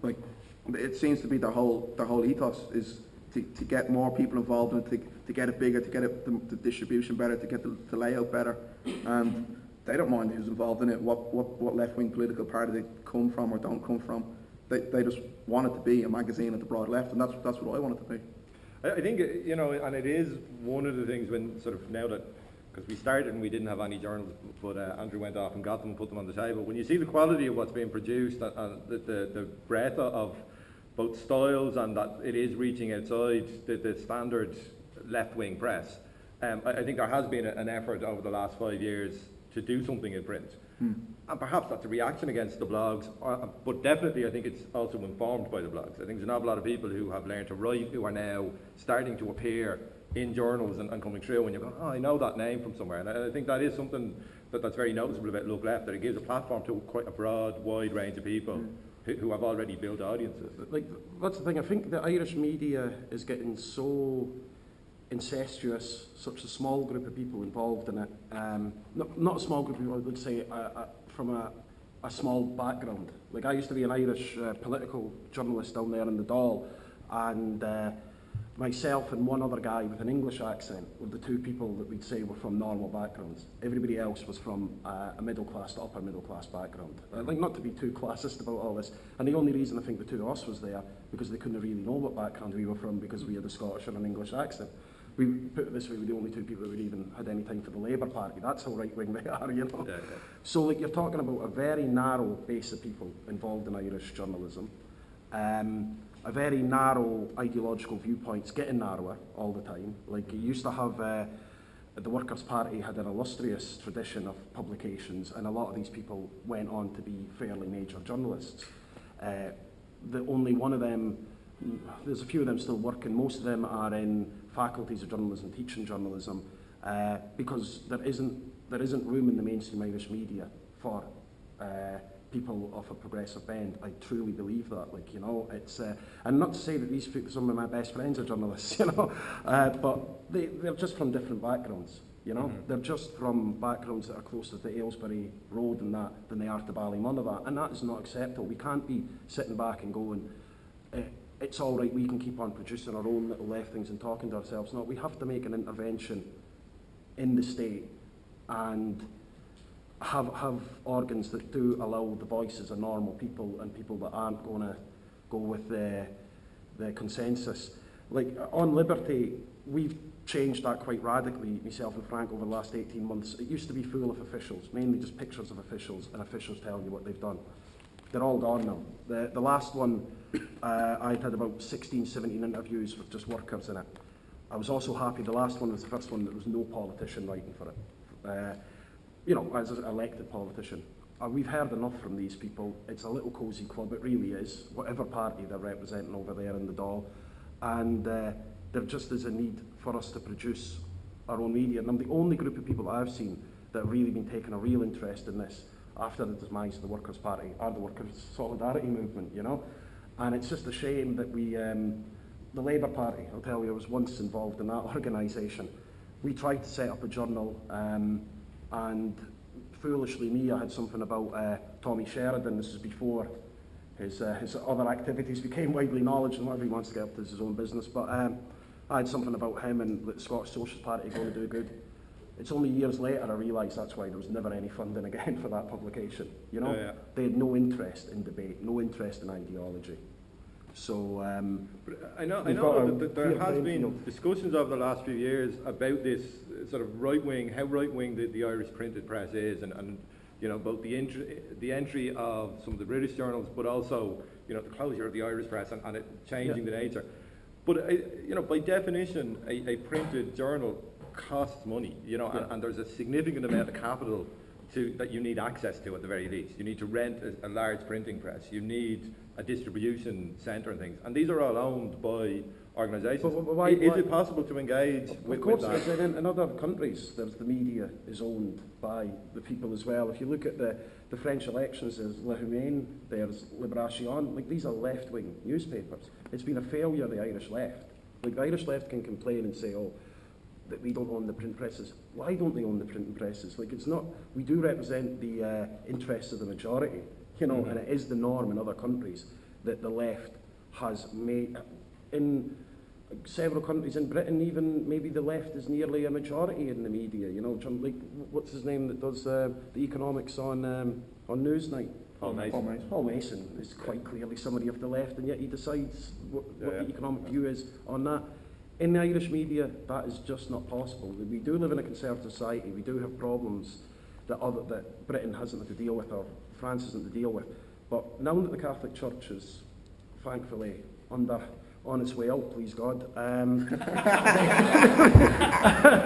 like, it seems to be the whole the whole ethos is to, to get more people involved and to, to get it bigger, to get it, the, the distribution better, to get the, the layout better, and they don't mind who's involved in it, what, what, what left-wing political party they come from or don't come from. They, they just want it to be a magazine at the broad left, and that's, that's what I want it to be. I, think, uh, you know, and it is one of the things when sort of now that, because we started and we didn't have any journals, but uh, Andrew went off and got them and put them on the table. When you see the quality of what's being produced and, and the, the, the breadth of both styles and that it is reaching outside the, the standard left-wing press, um, I, I think there has been a, an effort over the last five years to do something in print. And perhaps that's a reaction against the blogs, uh, but definitely I think it's also informed by the blogs. I think there's an awful lot of people who have learned to write who are now starting to appear in journals and, and coming through and you're going, oh, I know that name from somewhere. And I, I think that is something that, that's very noticeable about Look Left, that it gives a platform to quite a broad, wide range of people who, have already built audiences. Like, that's the thing, I think the Irish media is getting so incestuous, such a small group of people involved in it. Um, not, not a small group of people, I would say, uh, uh, from a, a small background. Like, I used to be an Irish uh, political journalist down there in the Dáil, and uh, myself and one other guy with an English accent were the two people that we'd say were from normal backgrounds. Everybody else was from uh, a middle class to upper middle class background. Uh, like not to be too classist about all this. And the only reason I think the two of us was there because they couldn't really know what background we were from because we had a Scottish and an English accent. We put it this way, we were the only two people that even had any time for the Labour Party. That's how right wing they are, you know. Yeah, yeah. So like you're talking about a very narrow base of people involved in Irish journalism. Um, a very narrow ideological viewpoints, getting narrower all the time. Like it used to have, uh, the Workers' Party had an illustrious tradition of publications, and a lot of these people went on to be fairly major journalists. Uh, the only one of them, there's a few of them still working. Most of them are in faculties of journalism, teaching journalism, uh, because there isn't there isn't room in the mainstream Irish media for uh, people of a progressive bend. I truly believe that. Like you know, it's uh, and not to say that these people, some of my best friends are journalists, you know, uh, but they they're just from different backgrounds. You know, they're just from backgrounds that are closer to Ailesbury Road and that than they are to Ballymonagh, and that is not acceptable. We can't be sitting back and going. Uh, it's all right, we can keep on producing our own little left things and talking to ourselves. No, we have to make an intervention in the state and have have organs that do allow the voices of normal people and people that aren't going to go with the the consensus. Like on liberty, we've changed that quite radically, myself and Frank, over the last 18 months. It used to be full of officials, mainly just pictures of officials and officials telling you what they've done. they're all gone now. The, the last one, uh, I had about 16, 17 interviews with just workers in it. I was also happy the last one was the first one that was no politician writing for it. Uh, you know, as an elected politician. Uh, we've heard enough from these people. It's a little cosy club, it really is, whatever party they're representing over there in the Dáil. And uh, there just is a need for us to produce our own media. And I'm the only group of people I've seen that have really been taking a real interest in this after the demise of the Workers' Party or the Workers' Solidarity Movement, you know. And it's just a shame that we, um, the Labour Party, I'll tell you, I was once involved in that organisation. We tried to set up a journal um, and foolishly me, I had something about uh, Tommy Sheridan. This is before his, uh, his other activities became widely knowledge and whatever he wants to get up to is his own business. But um, I had something about him and the Scottish Socialist Party going to do good. It's only years later I realised that's why there was never any funding again for that publication. You know, yeah, yeah. they had no interest in debate, no interest in ideology. So um, But I know, I know that, that there has been field. discussions over the last few years about this sort of right-wing, how right-wing the, the Irish printed press is, and, and you know, both the, entry, the entry of some of the British journals, but also, you know, the closure of the Irish press and, and it changing the nature. But, uh, you know, by definition, a, a printed journal costs money, you know, and, and there's a significant amount of capital to, that you need access to at the very least. You need to rent a, a large printing press. You need a distribution centre and things. And these are all owned by organisations. But wh- why- is why- it possible to engage Of with, course, with that? in, in other countries, there's the media is owned by the people as well. If you look at the, the French elections, there's Le Humain, there's Libération, like these are left-wing newspapers. It's been a failure of the Irish left. Like the Irish left can complain and say, oh, that we don't own the print presses. Why don't they own the printing presses? Like it's not, we do represent the uh, interests of the majority, you know, and it is the norm in other countries that the left has made, in several countries in Britain even, maybe the left is nearly a majority in the media, you know, like, what's his name that does uh, the economics on, um, on Newsnight? Paul Mason. Paul Mason. Paul Mason is quite clearly somebody of the left, and yet he decides what, what Yeah, the yeah. economic view is on that. In the Irish media, that is just not possible. We do live in a conservative society. We do have problems that, other, that Britain hasn't had to deal with or France isn't to deal with. But now that the Catholic Church is, thankfully, under on its way out, please God. Um,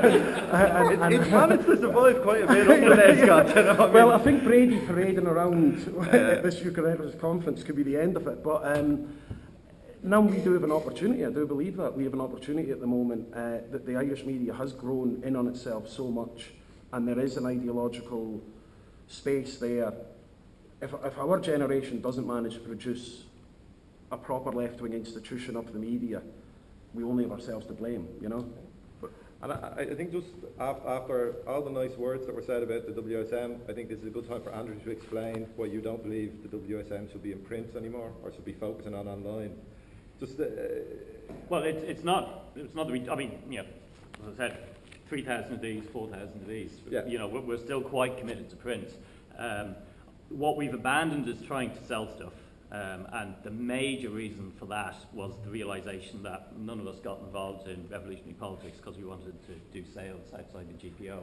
It, it's managed to survive quite a bit under there, Scott. you know I mean? well, I think Brady parading around at this Eucharist conference could be the end of it. But um, now we do have an opportunity. I do believe that we have an opportunity at the moment uh, that the Irish media has grown in on itself so much, and there is an ideological space there. If, if our generation doesn't manage to produce a proper left-wing institution of the media, we only have ourselves to blame. You know. And I, I I think just after all the nice words that were said about the WSM, I think this is a good time for Andrew to explain why you don't believe the WSM should be in print anymore or should be focusing on online. Just, uh, Well, it's, it's not, it's not, that we, I mean, yeah, as I said, 3,000 of these, 4,000 of these. Yeah. You know, we're, we're still quite committed to print. Um, what we've abandoned is trying to sell stuff. Um, and the major reason for that was the realization that none of us got involved in revolutionary politics because we wanted to do sales outside the GPO.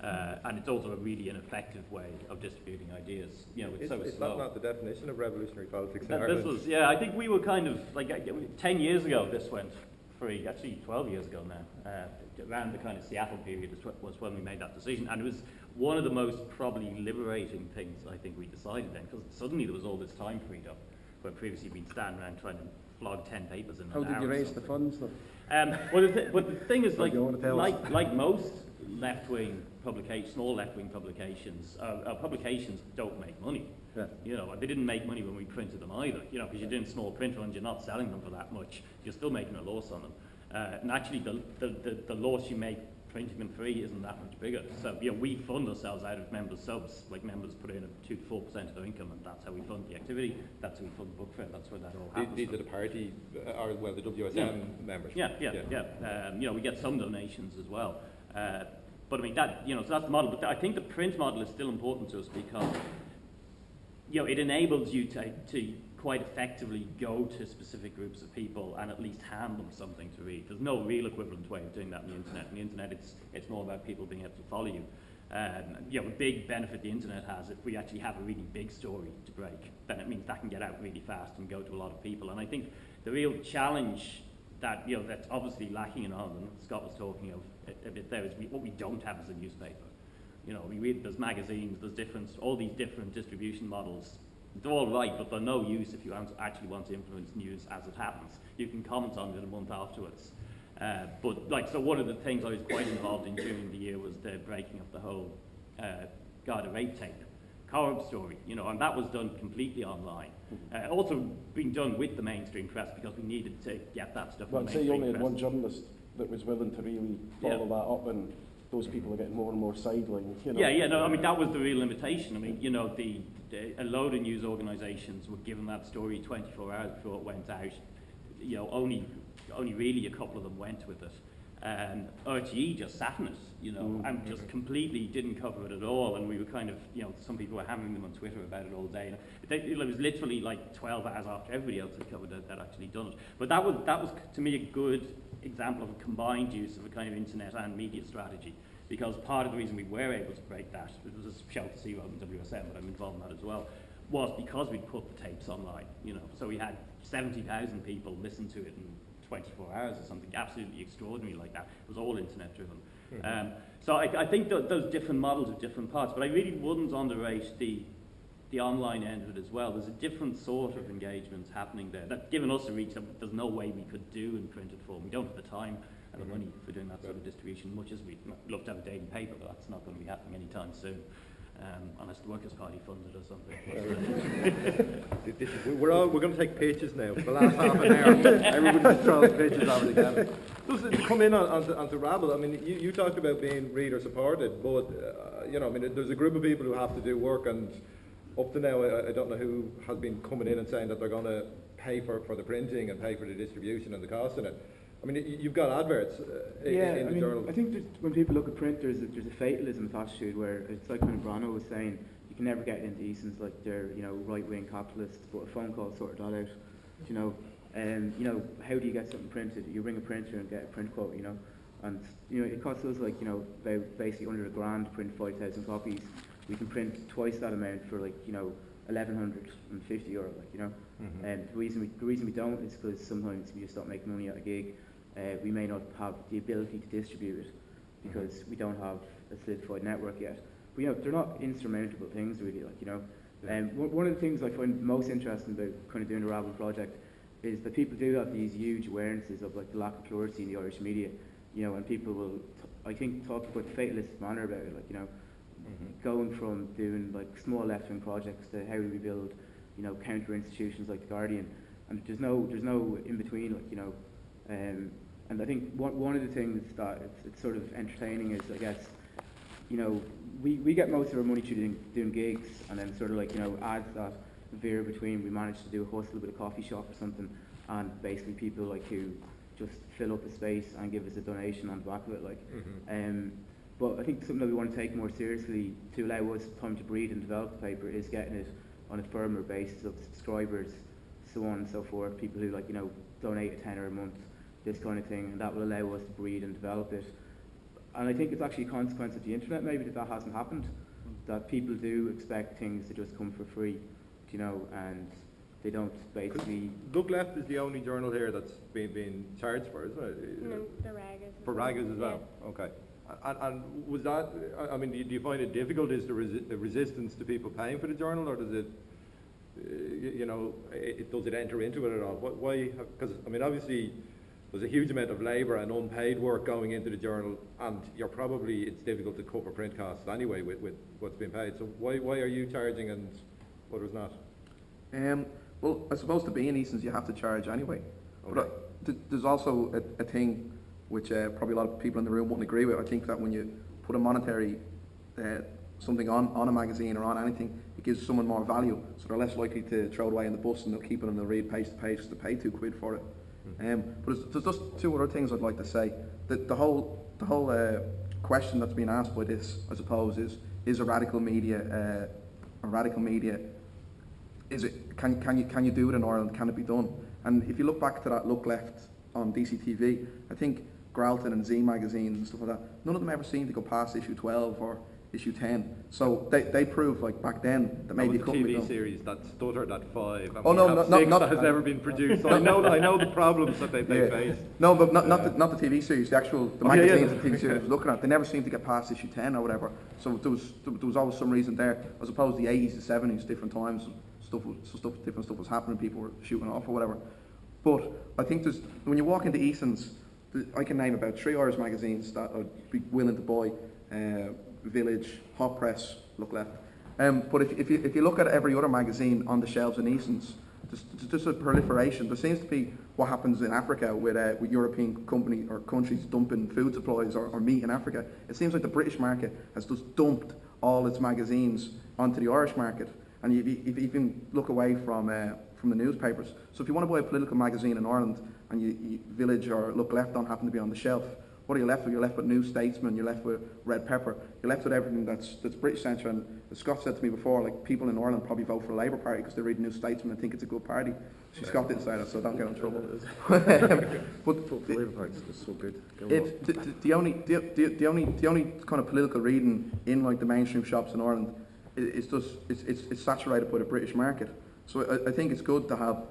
Uh, and it's also a really ineffective way of distributing ideas. You know, it's is, so is slow. that not the definition of revolutionary politics in Ireland? This was, yeah, I think we were kind of, like, uh, 10 years ago this went free, actually 12 years ago now, uh, around the kind of Seattle period was when we made that decision, and it was one of the most probably liberating things I think we decided then, because suddenly there was all this time freed up, where previously we'd stand around trying to flog 10 papers in How an did you raise the funds? Though? Um, well, the th- but the thing is, like, do you wanna tell us? like, like most left-wing publications, small left-wing publications, uh, uh, publications don't make money. Yeah. You know, they didn't make money when we printed them either. You know, because you're doing small print runs, you're not selling them for that much. You're still making a loss on them. Uh, and actually, the, the, the, the loss you make printing them free isn't that much bigger. So, you know, we fund ourselves out of members' subs. Like, members put in a 2 to 4% of their income, and that's how we fund the activity. That's how we fund the book fair. That's where that all happens. These are the party, uh, or well, the WSM Yeah. members. Yeah, yeah, yeah. Um, you know, we get some donations as well. Uh, but I mean, that, you know, so that's the model. But I think the print model is still important to us because, you know, it enables you to, to quite effectively go to specific groups of people and at least hand them something to read. There's no real equivalent way of doing that on the internet. On the internet, it's, it's more about people being able to follow you. Um, you know, a big benefit the internet has, if we actually have a really big story to break, then it means that can get out really fast and go to a lot of people. And I think the real challenge that, you know, that's obviously lacking in Ireland, Scott was talking of a, bit there, is we, what we don't have is a newspaper. You know, we read, there's magazines, there's different, all these different distribution models. They're all right, but they're no use if you actually want to influence news as it happens. You can comment on it a month afterwards. Uh, but like, so one of the things I was quite involved in during the year was the breaking of the whole uh, Garda rape tape, Corrib story, you know, and that was done completely online. Uh, also being done with the mainstream press because we needed to get that stuff. Well, I'd say you only had press. one journalist that was willing to really follow Yeah. that up, and those people are getting more and more sidelined. You know? Yeah, yeah, no, I mean, that was the real limitation. I mean, you know, the, the, a load of news organisations were given that story 24 hours before it went out. You know, only, only really a couple of them went with it. Um, RTE just sat in it, you know, and just completely didn't cover it at all. And we were kind of, you know, some people were hammering them on Twitter about it all day. They, it was literally like 12 hours after everybody else had covered it, that actually done it. But that was, that was, to me, a good example of a combined use of a kind of internet and media strategy. Because part of the reason we were able to break that, it was a Shell to Sea rather than WSM, but I'm involved in that as well, was because we put the tapes online, you know. So we had 70,000 people listen to it in 24 hours or something absolutely extraordinary like that. It was all internet driven. Um, so I, I think that those different models of different parts, but I really wouldn't underrate the the online end of it as well. There's a different sort of engagement happening there. That's given us a reach that there's no way we could do in printed form. We don't have the time and the money for doing that sort of distribution, much as we'd love to have a daily paper, but that's not going to be happening anytime soon. Um, unless the Workers' Party funds it or something. We're all, we're going to take pitches now. For the last half an hour, everybody's throwing over the. Just to come in on, onto, onto Rabble, I mean, you, you talked about being reader supported, but, uh, you know, I mean, there's a group of people who have to do work and up to now, I, I don't know who has been coming in and saying that they're going to pay for, for the printing and pay for the distribution and the cost in it. I mean, you- you've got adverts uh, in, Yeah, in I the mean, journal. I think when people look at print, there's a, there's a fatalism attitude where it's like when Brano was saying, you can never get into Eason's like they're, you know, right-wing capitalists, but a phone call sorted that out. You know, and you know, how do you get something printed? You ring a printer and get a print quote, you know, and you know, it costs us like, you know, about basically under a grand to print 5,000 copies. We can print twice that amount for like, you know, 1,150 euro, like, you know. And the reason we, the reason we don't is because sometimes we just don't make money at a gig. Uh, we may not have the ability to distribute it because we don't have a solidified network yet. But you know, they're not insurmountable things really, like, you know. Um, one one of the things I find most interesting about kind of doing the Rabble project is that people do have these huge awarenesses of like the lack of plurality in the Irish media, you know, and people will, t- I think, talk about fatalistic manner about it, like, you know, going from doing like small left-wing projects to how do we build, you know, counter institutions like the Guardian, and there's no there's no in between, like you know, um, and I think one one of the things that it's, it's sort of entertaining is I guess, you know, we, we get most of our money through doing, doing gigs, and then sort of like you know ads that veer between. We manage to do a hustle with a coffee shop or something, and basically people like who just fill up a space and give us a donation on the back of it, like. Um, but I think something that we want to take more seriously to allow us time to breed and develop the paper is getting it on a firmer basis of subscribers, so on and so forth. People who like you know donate a tenner a month, this kind of thing, and that will allow us to breed and develop it. And I think it's actually a consequence of the internet maybe that that hasn't happened. That people do expect things to just come for free, you know, and they don't basically. Look Left is the only journal here that's been, been charged for, isn't it? And then the ragas. as For well. Ragas as well? Okay. And, and was that, I- I mean, do you- do you find it difficult, is the resi- the resistance to people paying for the journal, or does it, uh, you know, it, does it enter into it at all? Why, because, I mean, obviously, there's a huge amount of labour and unpaid work going into the journal, and you're probably, it's difficult to cover print costs anyway with, with what's being paid. So why, why are you charging and others not? Um, well, I suppose to be in Eason's you have to charge anyway. But uh, th- there's also a, a thing which uh, probably a lot of people in the room wouldn't agree with. I think that when you put a monetary uh, something on, on a magazine or on anything, it gives someone more value, so they're less likely to throw it away in the bus and they'll keep it and they'll read page to page to pay two quid for it. Um, but there's, there's just two other things I'd like to say. The, the whole, the whole uh, question that's been asked by this, I suppose, is is a radical media, uh, a radical media is it can can you can you do it in Ireland? Can it be done? And if you look back to that look left on DCTV, I think Gralton and Z magazines and stuff like that, none of them ever seemed to go past issue 12 or issue 10. So they, they proved like back then that maybe it the couldn't TV series that stuttered at five. And Oh, we no, have no, no, not- that has ever been produced. So I know, I know the problems that they, they Yeah. face. No, but not, not, the, not the TV series, the actual the Oh, magazines and TV series I was looking at. They never seemed to get past issue 10 or whatever. So there was, there was always some reason there. As opposed to the 80s, the 70s, different times, stuff, stuff, different stuff was happening, people were shooting off or whatever. But I think there's, when you walk into Eason's, I can name about three Irish magazines that I'd be willing to buy. Uh, Village, Hot Press, Look Left. Um, but if, if, you, if you look at every other magazine on the shelves in Eason's, there's just a proliferation. There seems to be what happens in Africa with, uh, with European company or countries dumping food supplies or, or meat in Africa. It seems like the British market has just dumped all its magazines onto the Irish market. And you, you, you can look away from, uh, from the newspapers. So if you want to buy a political magazine in Ireland and you, you, Village or Look Left don't happen to be on the shelf, what are you left with? You're left with New Statesman, you're left with Red Pepper, you're left with everything that's, that's British centre. And as Scott said to me before, like people in Ireland probably vote for the Labour Party because they read New Statesman and think it's a good party. See, Scott didn't say that, so don't get in trouble. but Vote for Labour Party, it's so good. If the, the, the only the, the, the only the only kind of political reading in like the mainstream shops in Ireland is, is just it's, it's, it's saturated by the British market. So I, I think it's good to have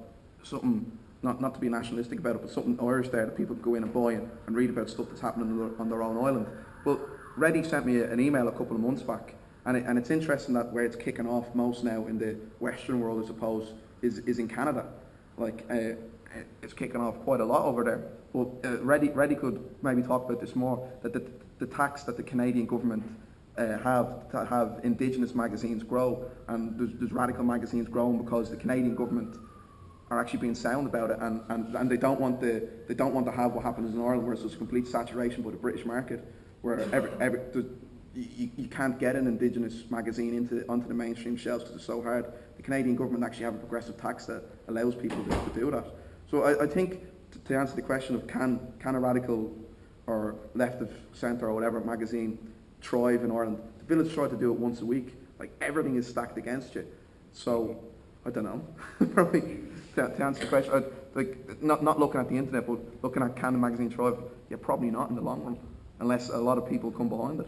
something not not to be nationalistic about it, but something Irish there that people go in and buy and, and read about stuff that's happening on their, on their own island. But Reddy sent me an email a couple of months back, and it, and it's interesting that where it's kicking off most now in the Western world, I suppose, is is in Canada. Like uh, it's kicking off quite a lot over there. But uh, Reddy, Reddy could maybe talk about this more, that the, the tax that the Canadian government uh, have to have Indigenous magazines grow, and there's, there's radical magazines growing because the Canadian government are actually being sound about it, and, and, and they don't want the they don't want to have what happens in Ireland, where it's there's complete saturation by the British market, where every, every there's- you, you can't get an Indigenous magazine into onto the mainstream shelves because it's so hard. The Canadian government actually have a progressive tax that allows people to, to do that. So I, I think to, to answer the question of can can a radical or left of centre or whatever magazine thrive in Ireland, the Village tried to do it once a week. Like everything is stacked against you. So I don't know. Probably to, to answer the question, I'd, like not not looking at the internet, but looking at can the magazine thrive? Yeah, probably not in the long run, unless a lot of people come behind it.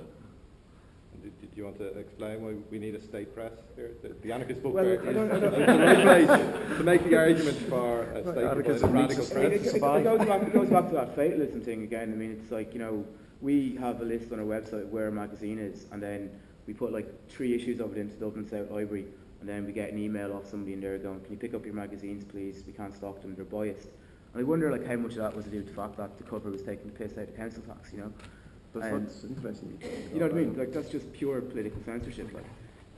Did, did you want to explain why we need a state press here? The, the anarchist book Well, fair I don't- I is don't- the place to make the argument for a state Anarchism radical needs to press. It, it, it goes back, it goes back to that fatalism thing again. I mean, it's like, you know, we have a list on our website where a magazine is, and then we put like three issues of it into Dublin South Library, and then we get an email off somebody in there going, can you pick up your magazines, please? We can't stock them, they're biased. And I wonder like how much of that was due to the fact that the cover was taking the piss out of council tax, you know? That's Um, what's interesting. You know what I mean? Like that's just pure political censorship. Like,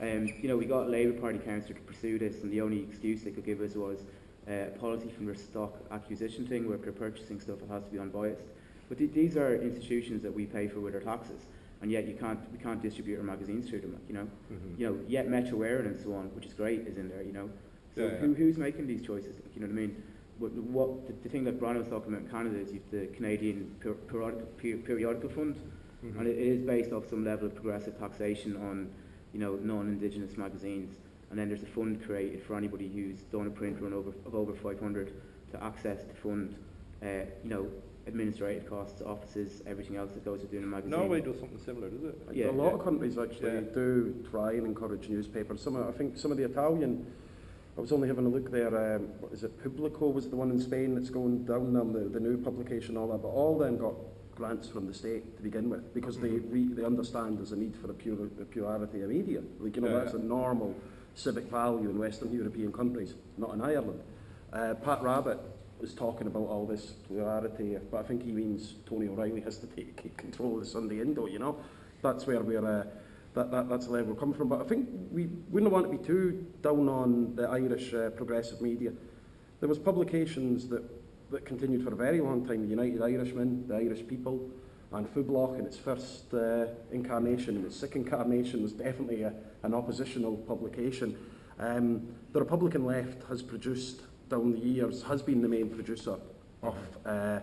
um, you know, we got a Labour Party councillor to pursue this, and the only excuse they could give us was uh, a policy from their stock acquisition thing, where if they're purchasing stuff, it has to be unbiased. But th- these are institutions that we pay for with our taxes, and yet you can't we can't distribute our magazines through them. You know, Mhm. you know, yet Metro and so on, which is great, is in there. You know, so Yeah, yeah. Who, who's making these choices? You know what I mean? What, what the, the thing that Brian was talking about in Canada is the Canadian per, periodical, per, periodical fund, Mhm. and it is based off some level of progressive taxation on, you know, non-indigenous magazines. And then there's a fund created for anybody who's done a print run over, of over 500 to access the fund, uh, you know, administrative costs, offices, everything else that goes with doing a magazine. Norway does something similar, does it? Yeah. a lot of countries actually Yeah. do try and encourage newspapers. Some, of, I think some of the Italian, I was only having a look there. Um, what is it? Publico was the one in Spain that's going down now, the, the new publication, all that. But all them got grants from the state to begin with because they re, they understand there's a need for the pure the purity of media. Like you know, Yeah, that's yeah. a normal civic value in Western European countries, not in Ireland. Uh, Pat Rabbitte was talking about all this plurality, but I think he means Tony O'Reilly has to take control of the Sunday Indo, you know. That's where we're, uh, that, that, that's the level we're coming from. But I think we wouldn't want to be too down on the Irish uh, progressive media. There was publications that, that continued for a very long time, the United Irishmen, the Irish People, and Phoblacht in its first uh, incarnation, and its second incarnation was definitely a, an oppositional publication. Um, the Republican left has produced down the years has been the main producer of uh,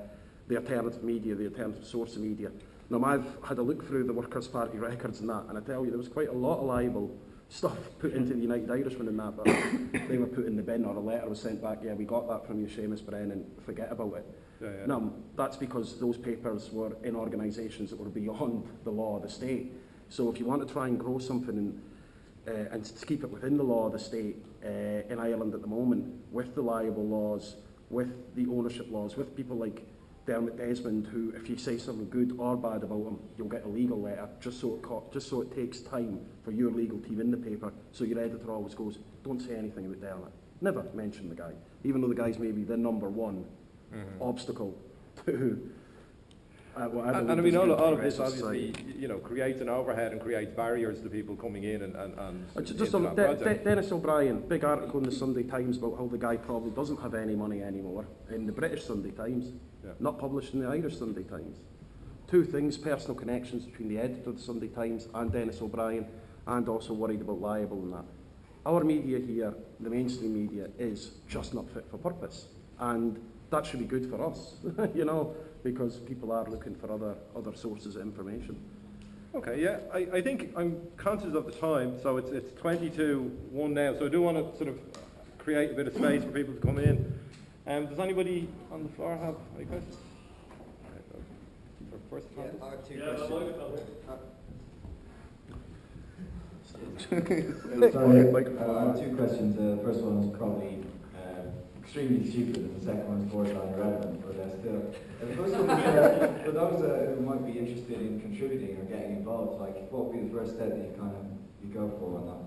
the alternative media, the alternative source of media. Now, I've had a look through the Workers' Party records and that, and I tell you, there was quite a lot of libel stuff put into the United Irishman and that, but they were put in the bin, or a letter was sent back, yeah, we got that from you, Seamus Brennan, forget about it. Yeah, yeah. Now, that's because those papers were in organisations that were beyond the law of the state. So if you want to try and grow something and, uh, and to keep it within the law of the state, uh, in Ireland at the moment, with the libel laws, with the ownership laws, with people like Dermot Desmond, who if you say something good or bad about him, you'll get a legal letter, just so it just so it takes time for your legal team in the paper. So your editor always goes, don't say anything about Dermot. Never mention the guy, even though the guy's maybe the number one obstacle to uh, whatever. And, and I mean, all, all of this the rest of obviously, society. you know, creates an overhead and creates barriers to people coming in and, and, and Uh, Just on De- De- Denis O'Brien, big article in the Sunday Times about how the guy probably doesn't have any money anymore in the British Sunday Times, Yeah. not published in the Irish Sunday Times. Two things, personal connections between the editor of the Sunday Times and Denis O'Brien, and also worried about libel and that. Our media here, the mainstream media, is just not fit for purpose. And that should be good for us, you know, because people are looking for other, other sources of information. Okay, yeah, I, I think I'm conscious of the time, so it's, it's 20 to 1 now, so I do want to sort of create a bit of space for people to come in. Um, does anybody on the floor have any questions? First Yeah, topic? I have two questions. Mike- Sorry, uh, I have two questions. Uh, the first one is probably extremely stupid, and the second one is borderline irrelevant, but uh, still. For those uh, who might be interested in contributing or getting involved, like what would be the first step that you kind of you go for on that?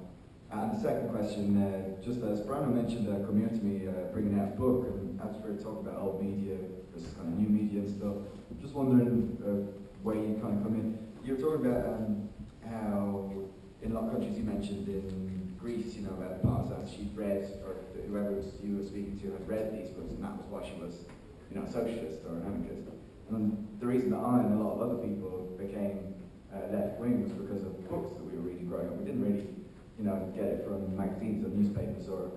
And the second question, uh, just as Brandon mentioned, uh, coming to me, uh, bringing out a book, and as we're talking about old media versus kind of new media and stuff, just wondering uh, where you kind of come in. You were talking about um, how in a lot of countries you mentioned in Greece, you know, about that she'd read, or whoever was you were speaking to had read these books, and that was why she was, you know, a socialist or an anarchist. And the reason that I and a lot of other people became uh, left wing was because of books that we were reading growing up. We didn't really, you know, get it from magazines or newspapers or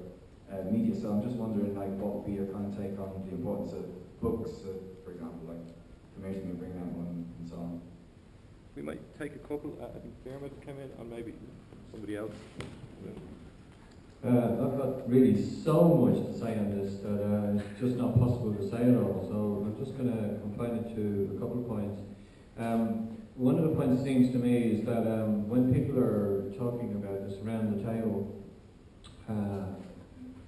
uh, media. So I'm just wondering, like, what would be your kind of take on the importance of books, uh, for example, like, commercial and bring That one and so on. We might take a couple, uh, I think Dermot came in, and maybe somebody else. Uh, I've got really so much to say on this that uh, it's just not possible to say it all. So I'm just going to confine it to a couple of points. Um, one of the points seems to me is that um, when people are talking about this around the table, uh,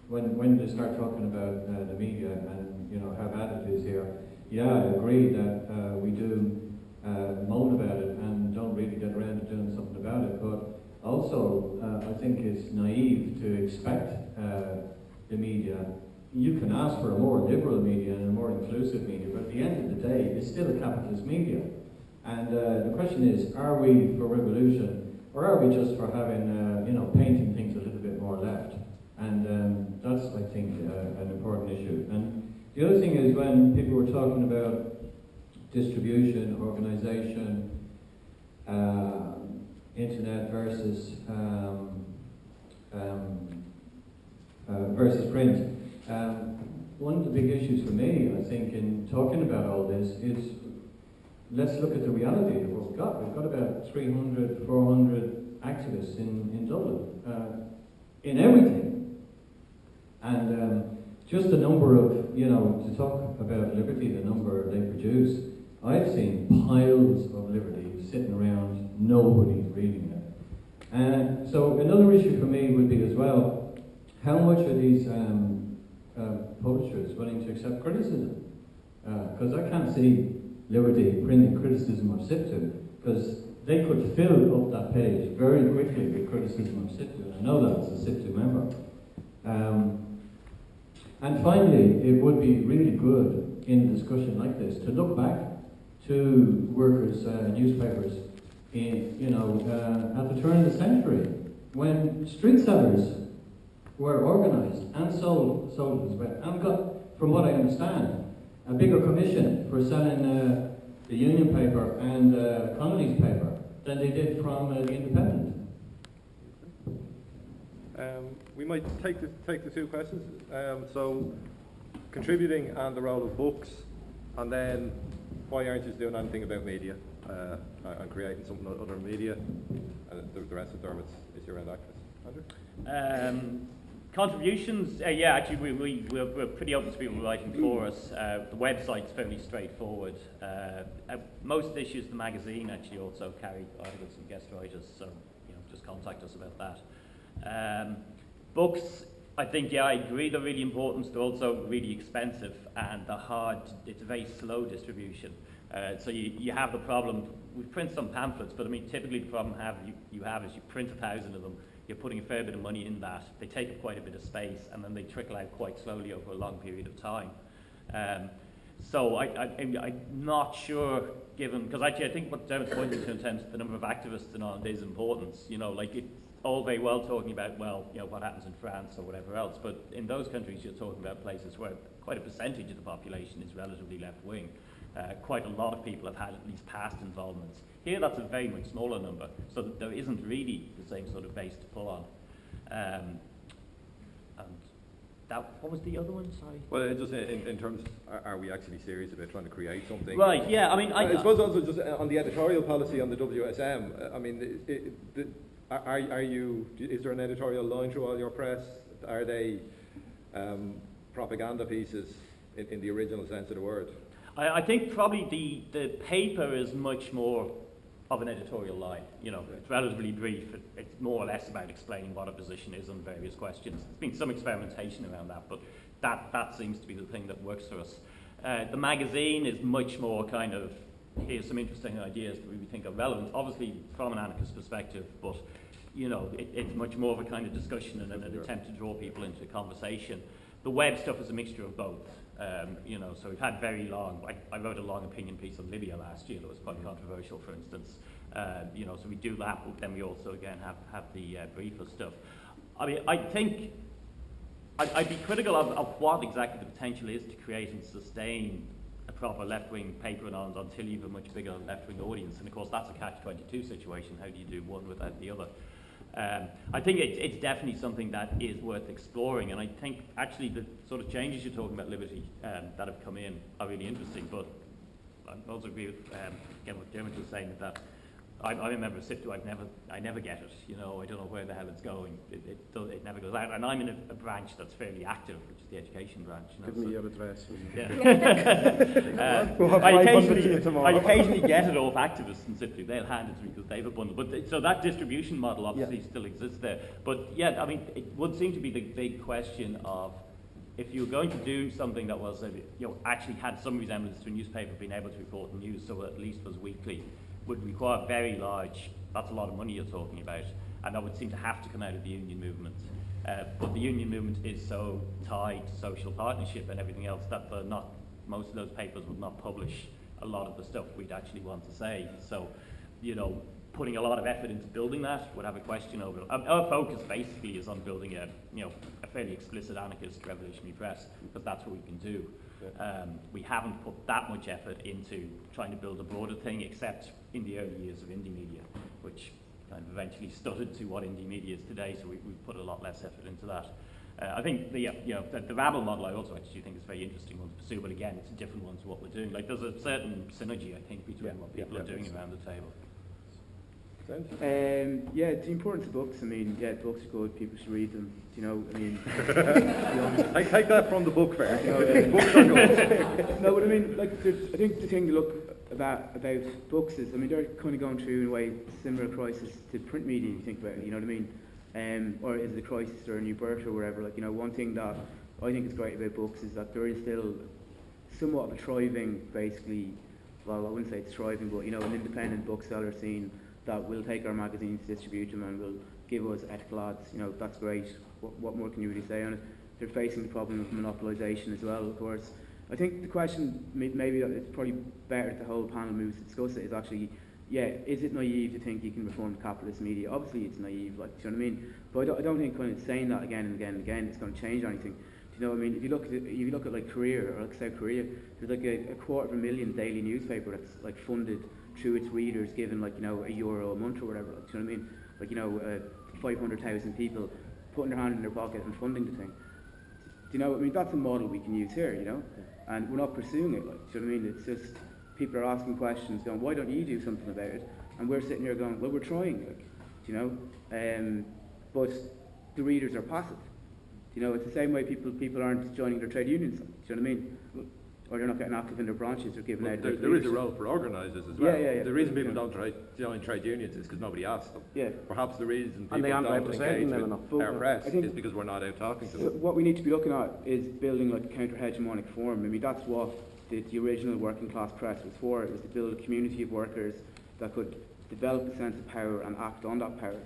when when they start talking about uh, the media and you know how bad it is here, yeah, I agree that uh, we do uh, moan about it and don't really get around to doing something about it, but also, uh, I think it's naive to expect uh, the media. You can ask for a more liberal media and a more inclusive media, but at the end of the day, it's still a capitalist media. And uh, the question is, are we for revolution, or are we just for having, uh, you know, painting things a little bit more left? And um, that's, I think, uh, an important issue. And the other thing is when people were talking about distribution, organisation, uh, internet versus um, um, uh, versus print. Um, one of the big issues for me, I think, in talking about all this is let's look at the reality of what we've got. We've got about 300, 400 activists in, in Dublin uh, in everything. And um, just the number of, you know, to talk about liberty, the number they produce, I've seen piles of liberty sitting around, nobody's it. And so another issue for me would be as well, how much are these um, uh, publishers willing to accept criticism? Because I can't see Liberty printing criticism of SIPTU, because they could fill up that page very quickly with criticism of SIPTU. I know that as a SIPTU member. Um, and finally, it would be really good in a discussion like this to look back to workers' uh, newspapers in, you know, uh, at the turn of the century when street sellers were organised and sold, sold as well, and got, from what I understand, a bigger commission for selling uh, the Union paper and uh, Connolly's paper than they did from uh, the Independent. Um, we might take the, take the two questions. Um, so, contributing and the role of books, and then why aren't you doing anything about media uh, and creating something on other media? And the, the rest of Dermot's is your end actress. Andrew? Um, Contributions, uh, yeah, actually we, we, we're, we're pretty open to people writing for us. Uh, the website's fairly straightforward. Uh, uh, most issues, the magazine actually also carry articles from guest writers, so you know, just contact us about that. Um, books, I think, yeah, I agree they're really important. They're also really expensive and they're hard, it's a very slow distribution. Uh, so you, you have the problem, we print some pamphlets, but I mean, typically the problem have, you, you have is you print a thousand of them, you're putting a fair bit of money in that. They take up quite a bit of space, and then they trickle out quite slowly over a long period of time. Um, so I, I, I'm not sure, given because actually I think what Dermot's pointing to in terms of the number of activists and all is important. You know, like it's all very well talking about well, you know, what happens in France or whatever else, but in those countries you're talking about places where quite a percentage of the population is relatively left wing. Uh, quite a lot of people have had at least past involvements. Here, that's a very much smaller number, so there isn't really the same sort of base to pull on. Um, and that, what was the other one? Sorry. Well, just in, in terms, are, are we actually serious about trying to create something? Right. Yeah. I mean, I, I suppose also just uh, on the editorial policy on the WSM. uh, I mean, it, it, the, are, are you? Is there an editorial line through all your press? Are they um, propaganda pieces in, in the original sense of the word? I, I think probably the, the paper is much more of an editorial line. You know, it's relatively brief. It, it's more or less about explaining what a position is on various questions. There's been some experimentation around that, but that, that seems to be the thing that works for us. Uh, the magazine is much more kind of, here's some interesting ideas that we think are relevant, obviously from an anarchist perspective, but you know, it, it's much more of a kind of discussion and an, an attempt to draw people into a conversation. The web stuff is a mixture of both. Um, you know, so we've had very long, I, I, wrote a long opinion piece on Libya last year that was quite controversial, for instance. Uh, you know, so we do that, but then we also, again, have, have the uh, briefer stuff. I mean, I think I'd, I'd be critical of, of, what exactly the potential is to create and sustain a proper left-wing paper and on until you have a much bigger left-wing audience. And of course, that's a catch-22 situation. How do you do one without the other? Um, I think it, it's definitely something that is worth exploring, and I think actually the sort of changes you're talking about, Liberty, um, that have come in are really interesting. But I also agree with um, again what Dermot was saying that I, I remember SIPTU, I never, I never get it. You know, I don't know where the hell it's going. It, it, it never goes out. And I'm in a, a, branch that's fairly active, which is the education branch. You know, Give me so, your address. Yeah. uh, we'll I, 500 to occasionally. I occasionally get it off activists in SIPTU. They'll hand it to me because they have a bundle. But so that distribution model obviously Yeah. still exists there. But yeah, I mean, it would seem to be the big question of if you were going to do something that was, you know, actually had some resemblance to a newspaper being able to report news, so at least was weekly, would require very large, that's a lot of money you're talking about, and that would seem to have to come out of the union movement. Uh, but the union movement is so tied to social partnership and everything else that they're not, most of those papers would not publish a lot of the stuff we'd actually want to say. So, you know, putting a lot of effort into building that would have a question over it. Um, our focus basically is on building a, you know, a fairly explicit anarchist revolutionary press, because that's what we can do. Um, we haven't put that much effort into trying to build a broader thing, except in the early years of Indymedia, which kind of eventually stuttered to what Indymedia is today, so we, we've put a lot less effort into that. Uh, I think the, uh, you know, the, the Rabble model I also actually think is a very interesting one to pursue, but again, it's a different one to what we're doing. Like, there's a certain synergy, I think, between Yeah, what people yeah. are doing around the table. Um, yeah, the importance of books. I mean, yeah, books are good. People should read them. You know, I mean, I take that from the book fair. No. Books are good. no, but I mean, like, I think the thing to look about about books is, I mean, they're kind of going through in a way similar crisis to print media. You think about it, you know what I mean? Um, or is it a crisis or a new birth or whatever? Like, you know, one thing that I think is great about books is that there is still somewhat of a thriving, basically. Well, I wouldn't say it's thriving, but you know, an independent bookseller scene that will take our magazines, distribute them, and will give us ethical ads. You know, that's great. What, what more can you really say on it? They're facing the problem of monopolisation as well, of course. I think the question, maybe that it's probably better if the whole panel moves to discuss it, is actually, yeah, is it naive to think you can reform capitalist media? Obviously it's naive, like, do you know what I mean? But I don't, I don't think kind of saying that again and again and again is going to change anything. Do you know what I mean? If you look at, if you look at like Korea or like South Korea, there's like a, a quarter of a million daily newspaper that's like funded through its readers, given like, you know, a euro a month or whatever, like, do you know what I mean? Like, you know, uh, 500,000 people putting their hand in their pocket and funding the thing. Do you know, I mean, that's a model we can use here, you know? And we're not pursuing it, like, do you know what I mean? It's just people are asking questions, going, why don't you do something about it? And we're sitting here going, well, we're trying, like, you know? Um, but the readers are passive. You know, it's the same way people people aren't joining their trade unions. Do you know what I mean? Or they're not getting active in their branches or giving But out. there, there is a role for organisers as well. yeah, yeah. yeah. The reason people Yeah. don't try, join trade unions is because nobody asks them. Yeah. Perhaps the reason people And they aren't don't engage them with enough. Our press is because we're not out talking to So them. what we need to be looking at is building like a counter-hegemonic form. I mean, that's what the, the original working class press was for. It was to build a community of workers that could develop a sense of power and act on that power.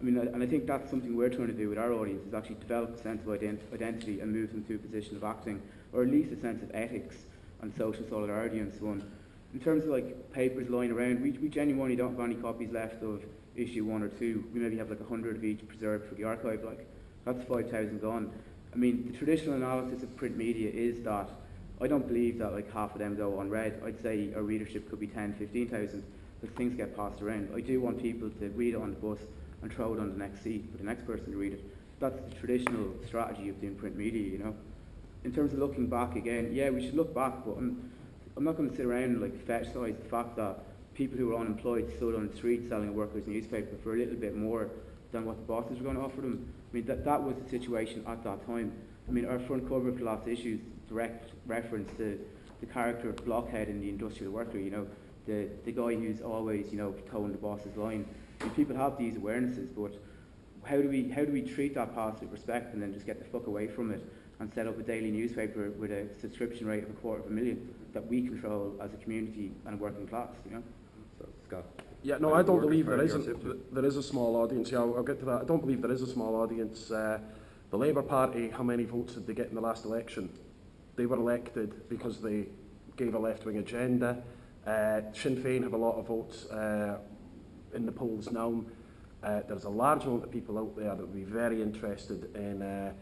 I mean, and I think that's something we're trying to do with our audience, is actually develop a sense of ident- identity and move them to a position of acting, or at least a sense of ethics and social solidarity and so on. In terms of like papers lying around, we, we genuinely don't have any copies left of issue one or two. We maybe have like a hundred of each preserved for the archive, like that's 5,000 gone. I mean, the traditional analysis of print media is that I don't believe that like half of them go unread. I'd say our readership could be 10, 15,000 because things get passed around. I do want people to read it on the bus and throw it on the next seat for the next person to read it. That's the traditional strategy of doing print media, you know. In terms of looking back again, yeah, we should look back, but I'm, I'm not going to sit around and like fetishize the fact that people who were unemployed stood on the street selling a workers' newspaper for a little bit more than what the bosses were going to offer them. I mean, that, that was the situation at that time. I mean, our front cover of the last issue is direct reference to the character of Blockhead in the industrial worker, you know, the, the guy who's always, you know, towing the boss's line. I mean, people have these awarenesses, but how do we how do we treat that past with respect and then just get the fuck away from it and set up a daily newspaper with a subscription rate of a quarter of a million that we control as a community and a working class, you know? So, Scott. Yeah, no, I don't believe there isn't. There is a small audience. Yeah, I'll, I'll get to that. I don't believe there is a small audience. Uh, the Labour Party, how many votes did they get in the last election? They were elected because they gave a left-wing agenda. Uh, Sinn Féin have a lot of votes uh, in the polls now. Uh, there's a large amount of people out there that would be very interested in uh,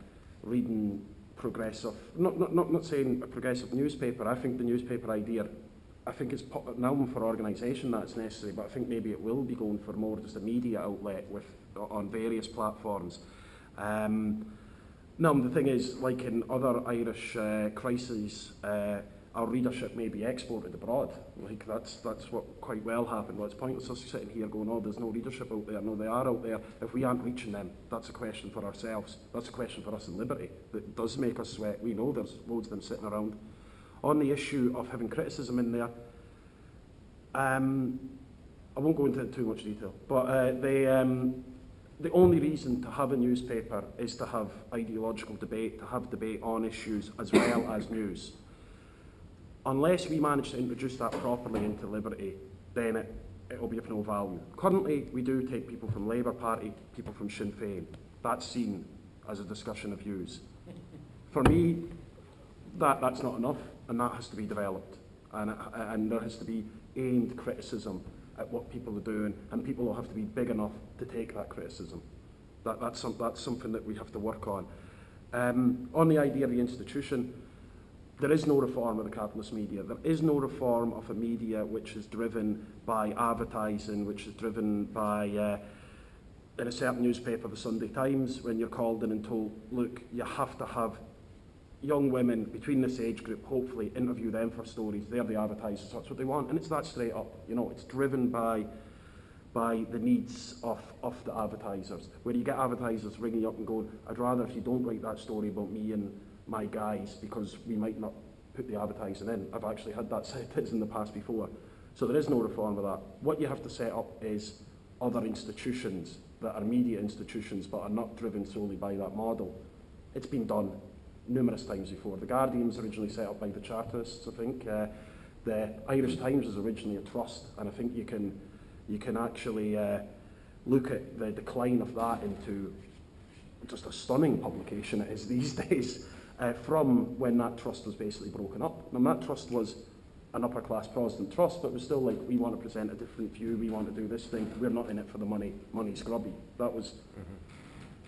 reading progressive, not, not, not, not saying a progressive newspaper, I think the newspaper idea, I think it's an album for organisation that's necessary, but I think maybe it will be going for more just a media outlet with on various platforms. Um, no, the thing is, like in other Irish uh, crises, uh, our readership may be exported abroad. Like that's that's what quite well happened. Well, it's pointless us sitting here going, oh, there's no readership out there. No, they are out there. If we aren't reaching them, that's a question for ourselves. That's a question for us in Liberty. That does make us sweat. We know there's loads of them sitting around. On the issue of having criticism in there, um, I won't go into too much detail, but uh, they, um, the only reason to have a newspaper is to have ideological debate, to have debate on issues as well as news. Unless we manage to introduce that properly into Liberty, then it, it will be of no value. Currently, we do take people from Labour Party, people from Sinn Féin. That's seen as a discussion of views. For me, that, that's not enough, and that has to be developed. And, and there has to be aimed criticism at what people are doing, and people will have to be big enough to take that criticism. That, that's, some, that's something that we have to work on. Um, on the idea of the institution, there is no reform of the capitalist media. There is no reform of a media which is driven by advertising, which is driven by, uh, in a certain newspaper, the Sunday Times, when you're called in and told, look, you have to have young women between this age group, hopefully, interview them for stories. They're the advertisers, that's what they want. And it's that straight up. You know, it's driven by by the needs of, of the advertisers. Where you get advertisers ringing up and going, I'd rather if you don't write that story about me and my guys because we might not put the advertising in. I've actually had that said in the past before. So there is no reform of that. What you have to set up is other institutions that are media institutions but are not driven solely by that model. It's been done numerous times before. The Guardian was originally set up by the Chartists, I think. Uh, the Irish Times was originally a trust, and I think you can you can actually uh, look at the decline of that into just a stunning publication it is these days uh, from when that trust was basically broken up. Now that trust was an upper class Protestant trust, but it was still like, we want to present a different view, we want to do this thing, we're not in it for the money, money's grubby. That was.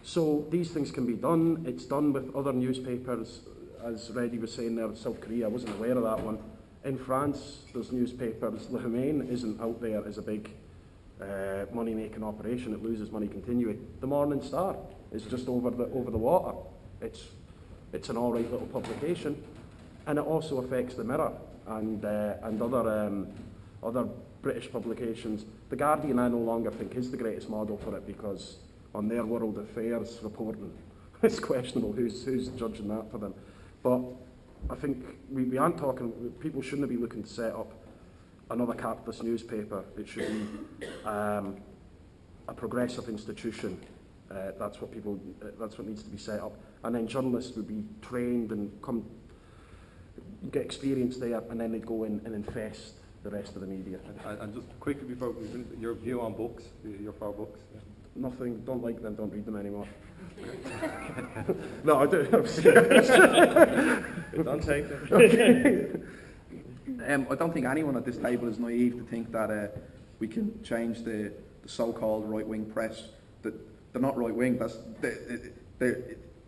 So these things can be done. It's done with other newspapers, as Reddy was saying there, South Korea, I wasn't aware of that one. In France, there's newspapers. Le Humain isn't out there as a big uh, money-making operation. It loses money continually. The Morning Star is just over the over the water. It's it's an all right little publication, and it also affects the Mirror and uh, and other um, other British publications. The Guardian, I no longer think is the greatest model for it because on their world affairs reporting, it's questionable who's, who's judging that for them. But I think we, we aren't talking, people shouldn't be looking to set up another capitalist newspaper. It should be um, a progressive institution. Uh, that's what people, uh, that's what needs to be set up. And then journalists would be trained and come, get experience there, and then they'd go in and infest the rest of the media. And, and just quickly before, we finish, your view on books, your four books. Nothing, don't like them, don't read them anymore. no, I do. Don't take them. Um, I don't think anyone at this table is naive to think that uh, we can change the, the so-called right-wing press. That they're not right-wing. That's they, they,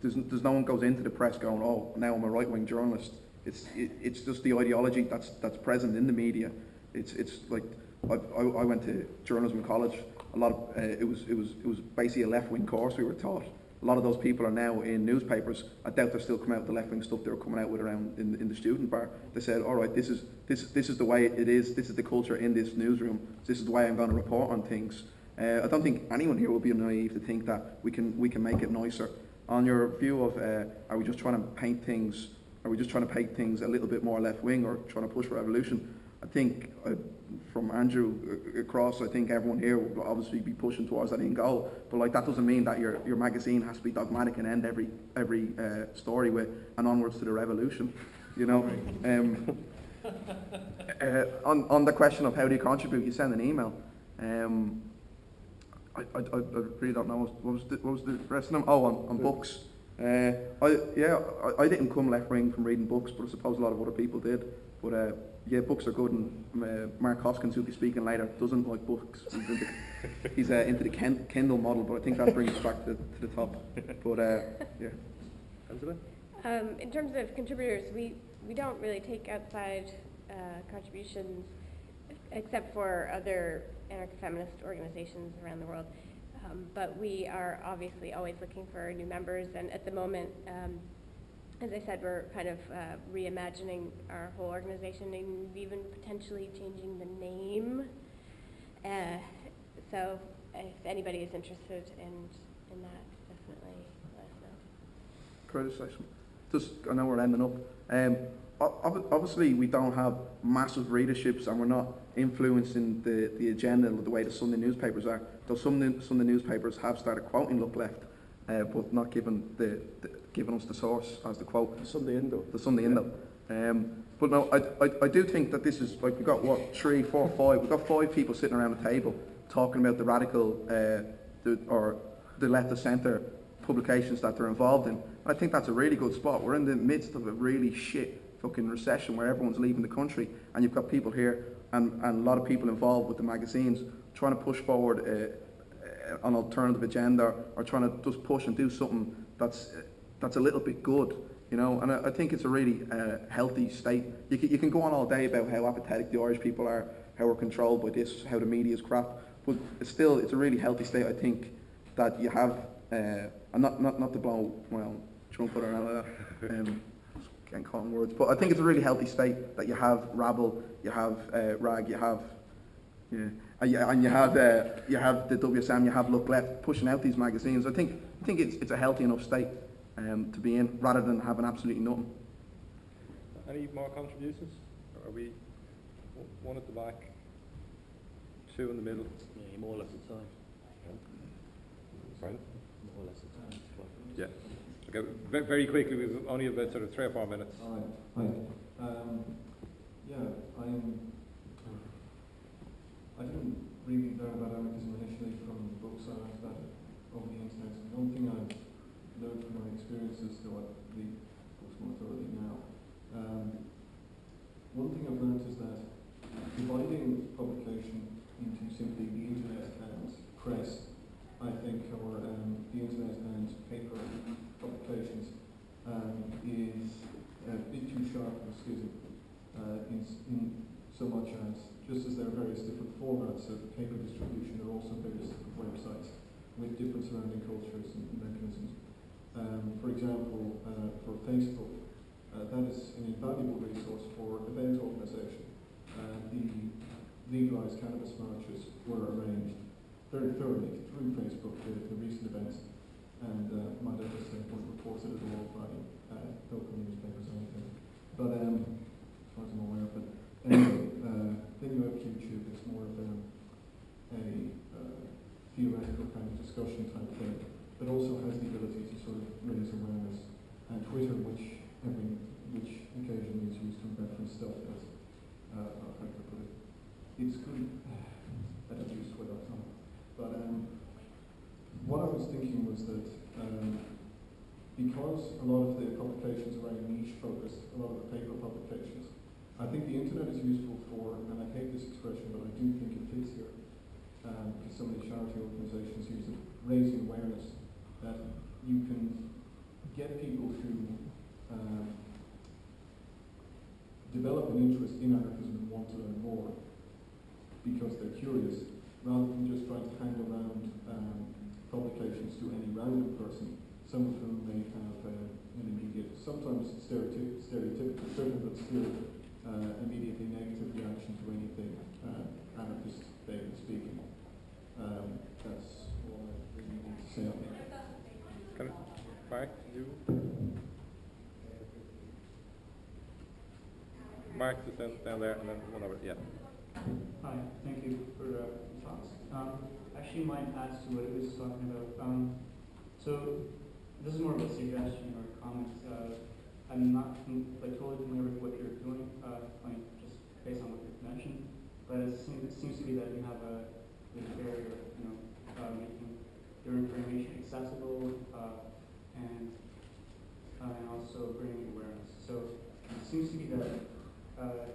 there's, there's no one goes into the press going, "Oh, now I'm a right-wing journalist." It's it, it's just the ideology that's that's present in the media. It's it's like I, I, went to journalism college. A lot of uh, it was it was it was basically a left-wing course we were taught. A lot of those people are now in newspapers. I doubt they're still coming out with the left-wing stuff they were coming out with around in, in the student bar. They said, all right, this is, this, this is the way it is, this is the culture in this newsroom, this is the way I'm going to report on things. Uh, I don't think anyone here will be naive to think that we can, we can make it nicer. On your view of, uh, are we just trying to paint things, are we just trying to paint things a little bit more left-wing or trying to push for revolution? I think uh, from Andrew uh, across, I think everyone here will obviously be pushing towards that end goal. But like that doesn't mean that your, your magazine has to be dogmatic and end every every uh, story with and onwards to the revolution. You know. Um, uh, on on the question of how do you contribute, you send an email. Um, I, I, I really don't know what was the, what was the rest of them. Oh, on, on books. Uh, I yeah, I, I didn't come left wing from reading books, but I suppose a lot of other people did. But uh, yeah, books are good, and uh, Mark Hoskins, who'll be speaking later, doesn't like books. He's into, he's, uh, into the Ken, Kindle model, but I think that brings us back to, to the top. But uh, yeah, Angela? Um, in terms of contributors, we, we don't really take outside uh, contributions except for other anarcho-feminist organizations around the world. Um, but we are obviously always looking for new members, and at the moment, um, as I said, we're kind of uh, reimagining our whole organization and even potentially changing the name. Uh, so if anybody is interested in, in that, definitely let us know. criticism. Just, I know we're ending up. Um, obviously, we don't have massive readerships and we're not influencing the, the agenda of the way the Sunday newspapers are. Though some Sunday newspapers have started quoting Look Left, uh, but not giving, the, the, giving us the source as the quote. The Sunday Indo. the Sunday Indo. Um, but no, I, I, I do think that this is like we've got what three, four, five. We've got five people sitting around the table talking about the radical uh, the, or the left of centre publications that they're involved in. I think that's a really good spot. We're in the midst of a really shit fucking recession where everyone's leaving the country, and you've got people here and, and a lot of people involved with the magazines trying to push forward uh, uh, an alternative agenda or trying to just push and do something that's that's a little bit good, you know. And I, I think it's a really uh, healthy state. You can, you can go on all day about how apathetic the Irish people are, how we're controlled by this, how the media is crap, but it's still it's a really healthy state. I think that you have, uh, and not not not to blow well trumpet or anything like that. Um, can't words, but I think it's a really healthy state that you have Rabble, you have uh, Rag, you have yeah, and you, and you have uh, you have the WSM, you have Look Left pushing out these magazines. I think I think it's it's a healthy enough state um, to be in, rather than having absolutely nothing. Any more contributions? Or are we one at the back, two in the middle? Yeah, more or less the time. Right. More or less the time. Yeah. Okay, ve- very quickly, we've only about sort of three or four minutes. Hi. Hi. Um, yeah, I'm. I didn't really learn about anarchism initially from books. I learned about it over the internet. And the only thing I've learned from my experiences, though I read books more thoroughly now, um, one thing I've learned is that dividing publication into simply the internet and press, I think, or um, the internet and paper publications, um, is a bit too sharp or skittle uh, in, in so much as just as there are various different formats of paper distribution, there are also various different websites with different surrounding cultures and mechanisms. Um, for example, uh, for Facebook, uh, that is an invaluable resource for event organisation. Uh, the legalised cannabis marches were arranged very thoroughly through Facebook, the, the recent events. and uh, just uh, wasn't reported at all by uh, local newspapers anything. But um, as far as I'm aware, but anyway, uh, you have YouTube. It's more of a, a uh, theoretical kind of discussion type thing, but also has the ability to sort of raise awareness. And Twitter, which every which occasionally is used to reference stuff that uh, how put it? It's good. I don't use Twitter. But um, what I was thinking was that um, because a lot of the publications are very niche focused, a lot of the paper publications, I think the internet is useful for, and I hate this expression, but I do think it fits here, um, because so many charity organisations use it, raising awareness that you can get people to um, develop an interest in anarchism and want to learn more because they're curious, rather than just trying to hand around um, publications to any random person, some of whom may have uh, an immediate, sometimes stereotyp- stereotypical, certain but still uh, immediately negative reaction to anything uh, anarchist vaguely speaking. Um, that's all I really need to say on that. Can I- Mark, you? Mark, just down, down there, and then one over, yeah. Hi, thank you for uh, the talks. Um, actually, mine adds to what it was talking about. Um, so, this is more of a suggestion or a comment. Uh, I'm not like totally familiar with what you're doing, uh, like just based on what you've mentioned, but it seems, it seems to be that you have a barrier, you know, uh, making your information accessible uh, and uh, and also bringing awareness. So, it seems to be that. Uh,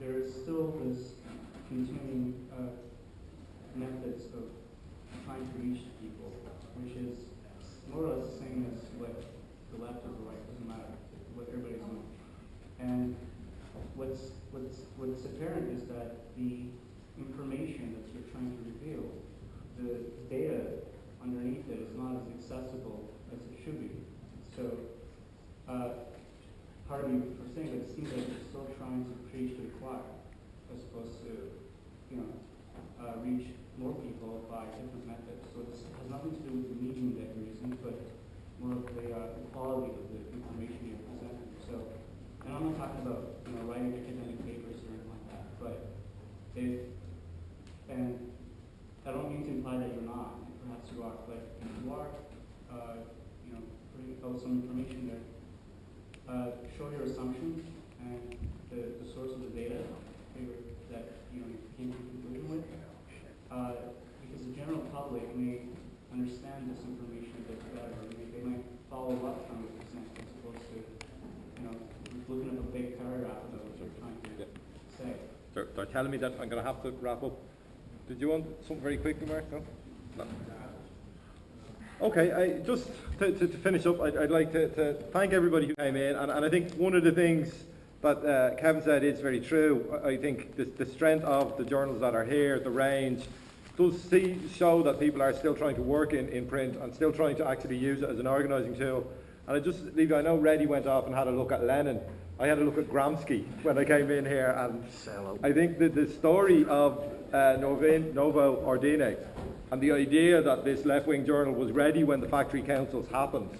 there is still this continuing methods of trying to reach people, which is more or less the same as what the left or the right doesn't matter, what everybody's doing. And what's what's what's apparent is that the information that you're trying to reveal, the data underneath it is not as accessible as it should be. So. Uh, me for saying that it seems like you're still trying to preach to the choir as opposed to, you know, uh, reach more people by different methods. So this has nothing to do with the medium that you're using, but more of the, uh, the quality of the information you're presenting. So, and I'm not talking about, you know, writing academic papers or anything like that, but if, and I don't mean to imply that you're not, and perhaps you are, but if you are, uh, you know, putting out some information there, uh, show your assumptions and the, the source of the data that you know you came to conclusion with. Uh, because the general public may understand this information a bit better. They, they might follow up from it, for example, as opposed to you know looking up a big paragraph about what you're trying to Yeah. say. They're, they're telling me that I'm going to have to wrap up. Did you want something very quickly, Mark? No? No. Okay, I, just to, to, to finish up, I'd, I'd like to, to thank everybody who came in, and, and I think one of the things that uh, Kevin said it's very true. I, I think the, the strength of the journals that are here, the range, does see, show that people are still trying to work in, in print and still trying to actually use it as an organising tool. And I just leave you, I know Reddy went off and had a look at Lenin. I had a look at Gramsci when I came in here, and I think that the story of uh, Novin, Novo Ordine and the idea that this left-wing journal was ready when the factory councils happened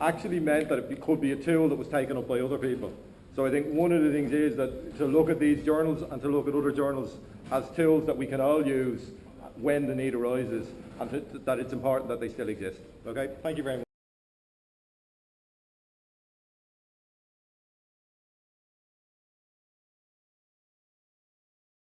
actually meant that it could be a tool that was taken up by other people. So I think one of the things is that to look at these journals and to look at other journals as tools that we can all use when the need arises, and to, that it's important that they still exist. Okay, thank you very much.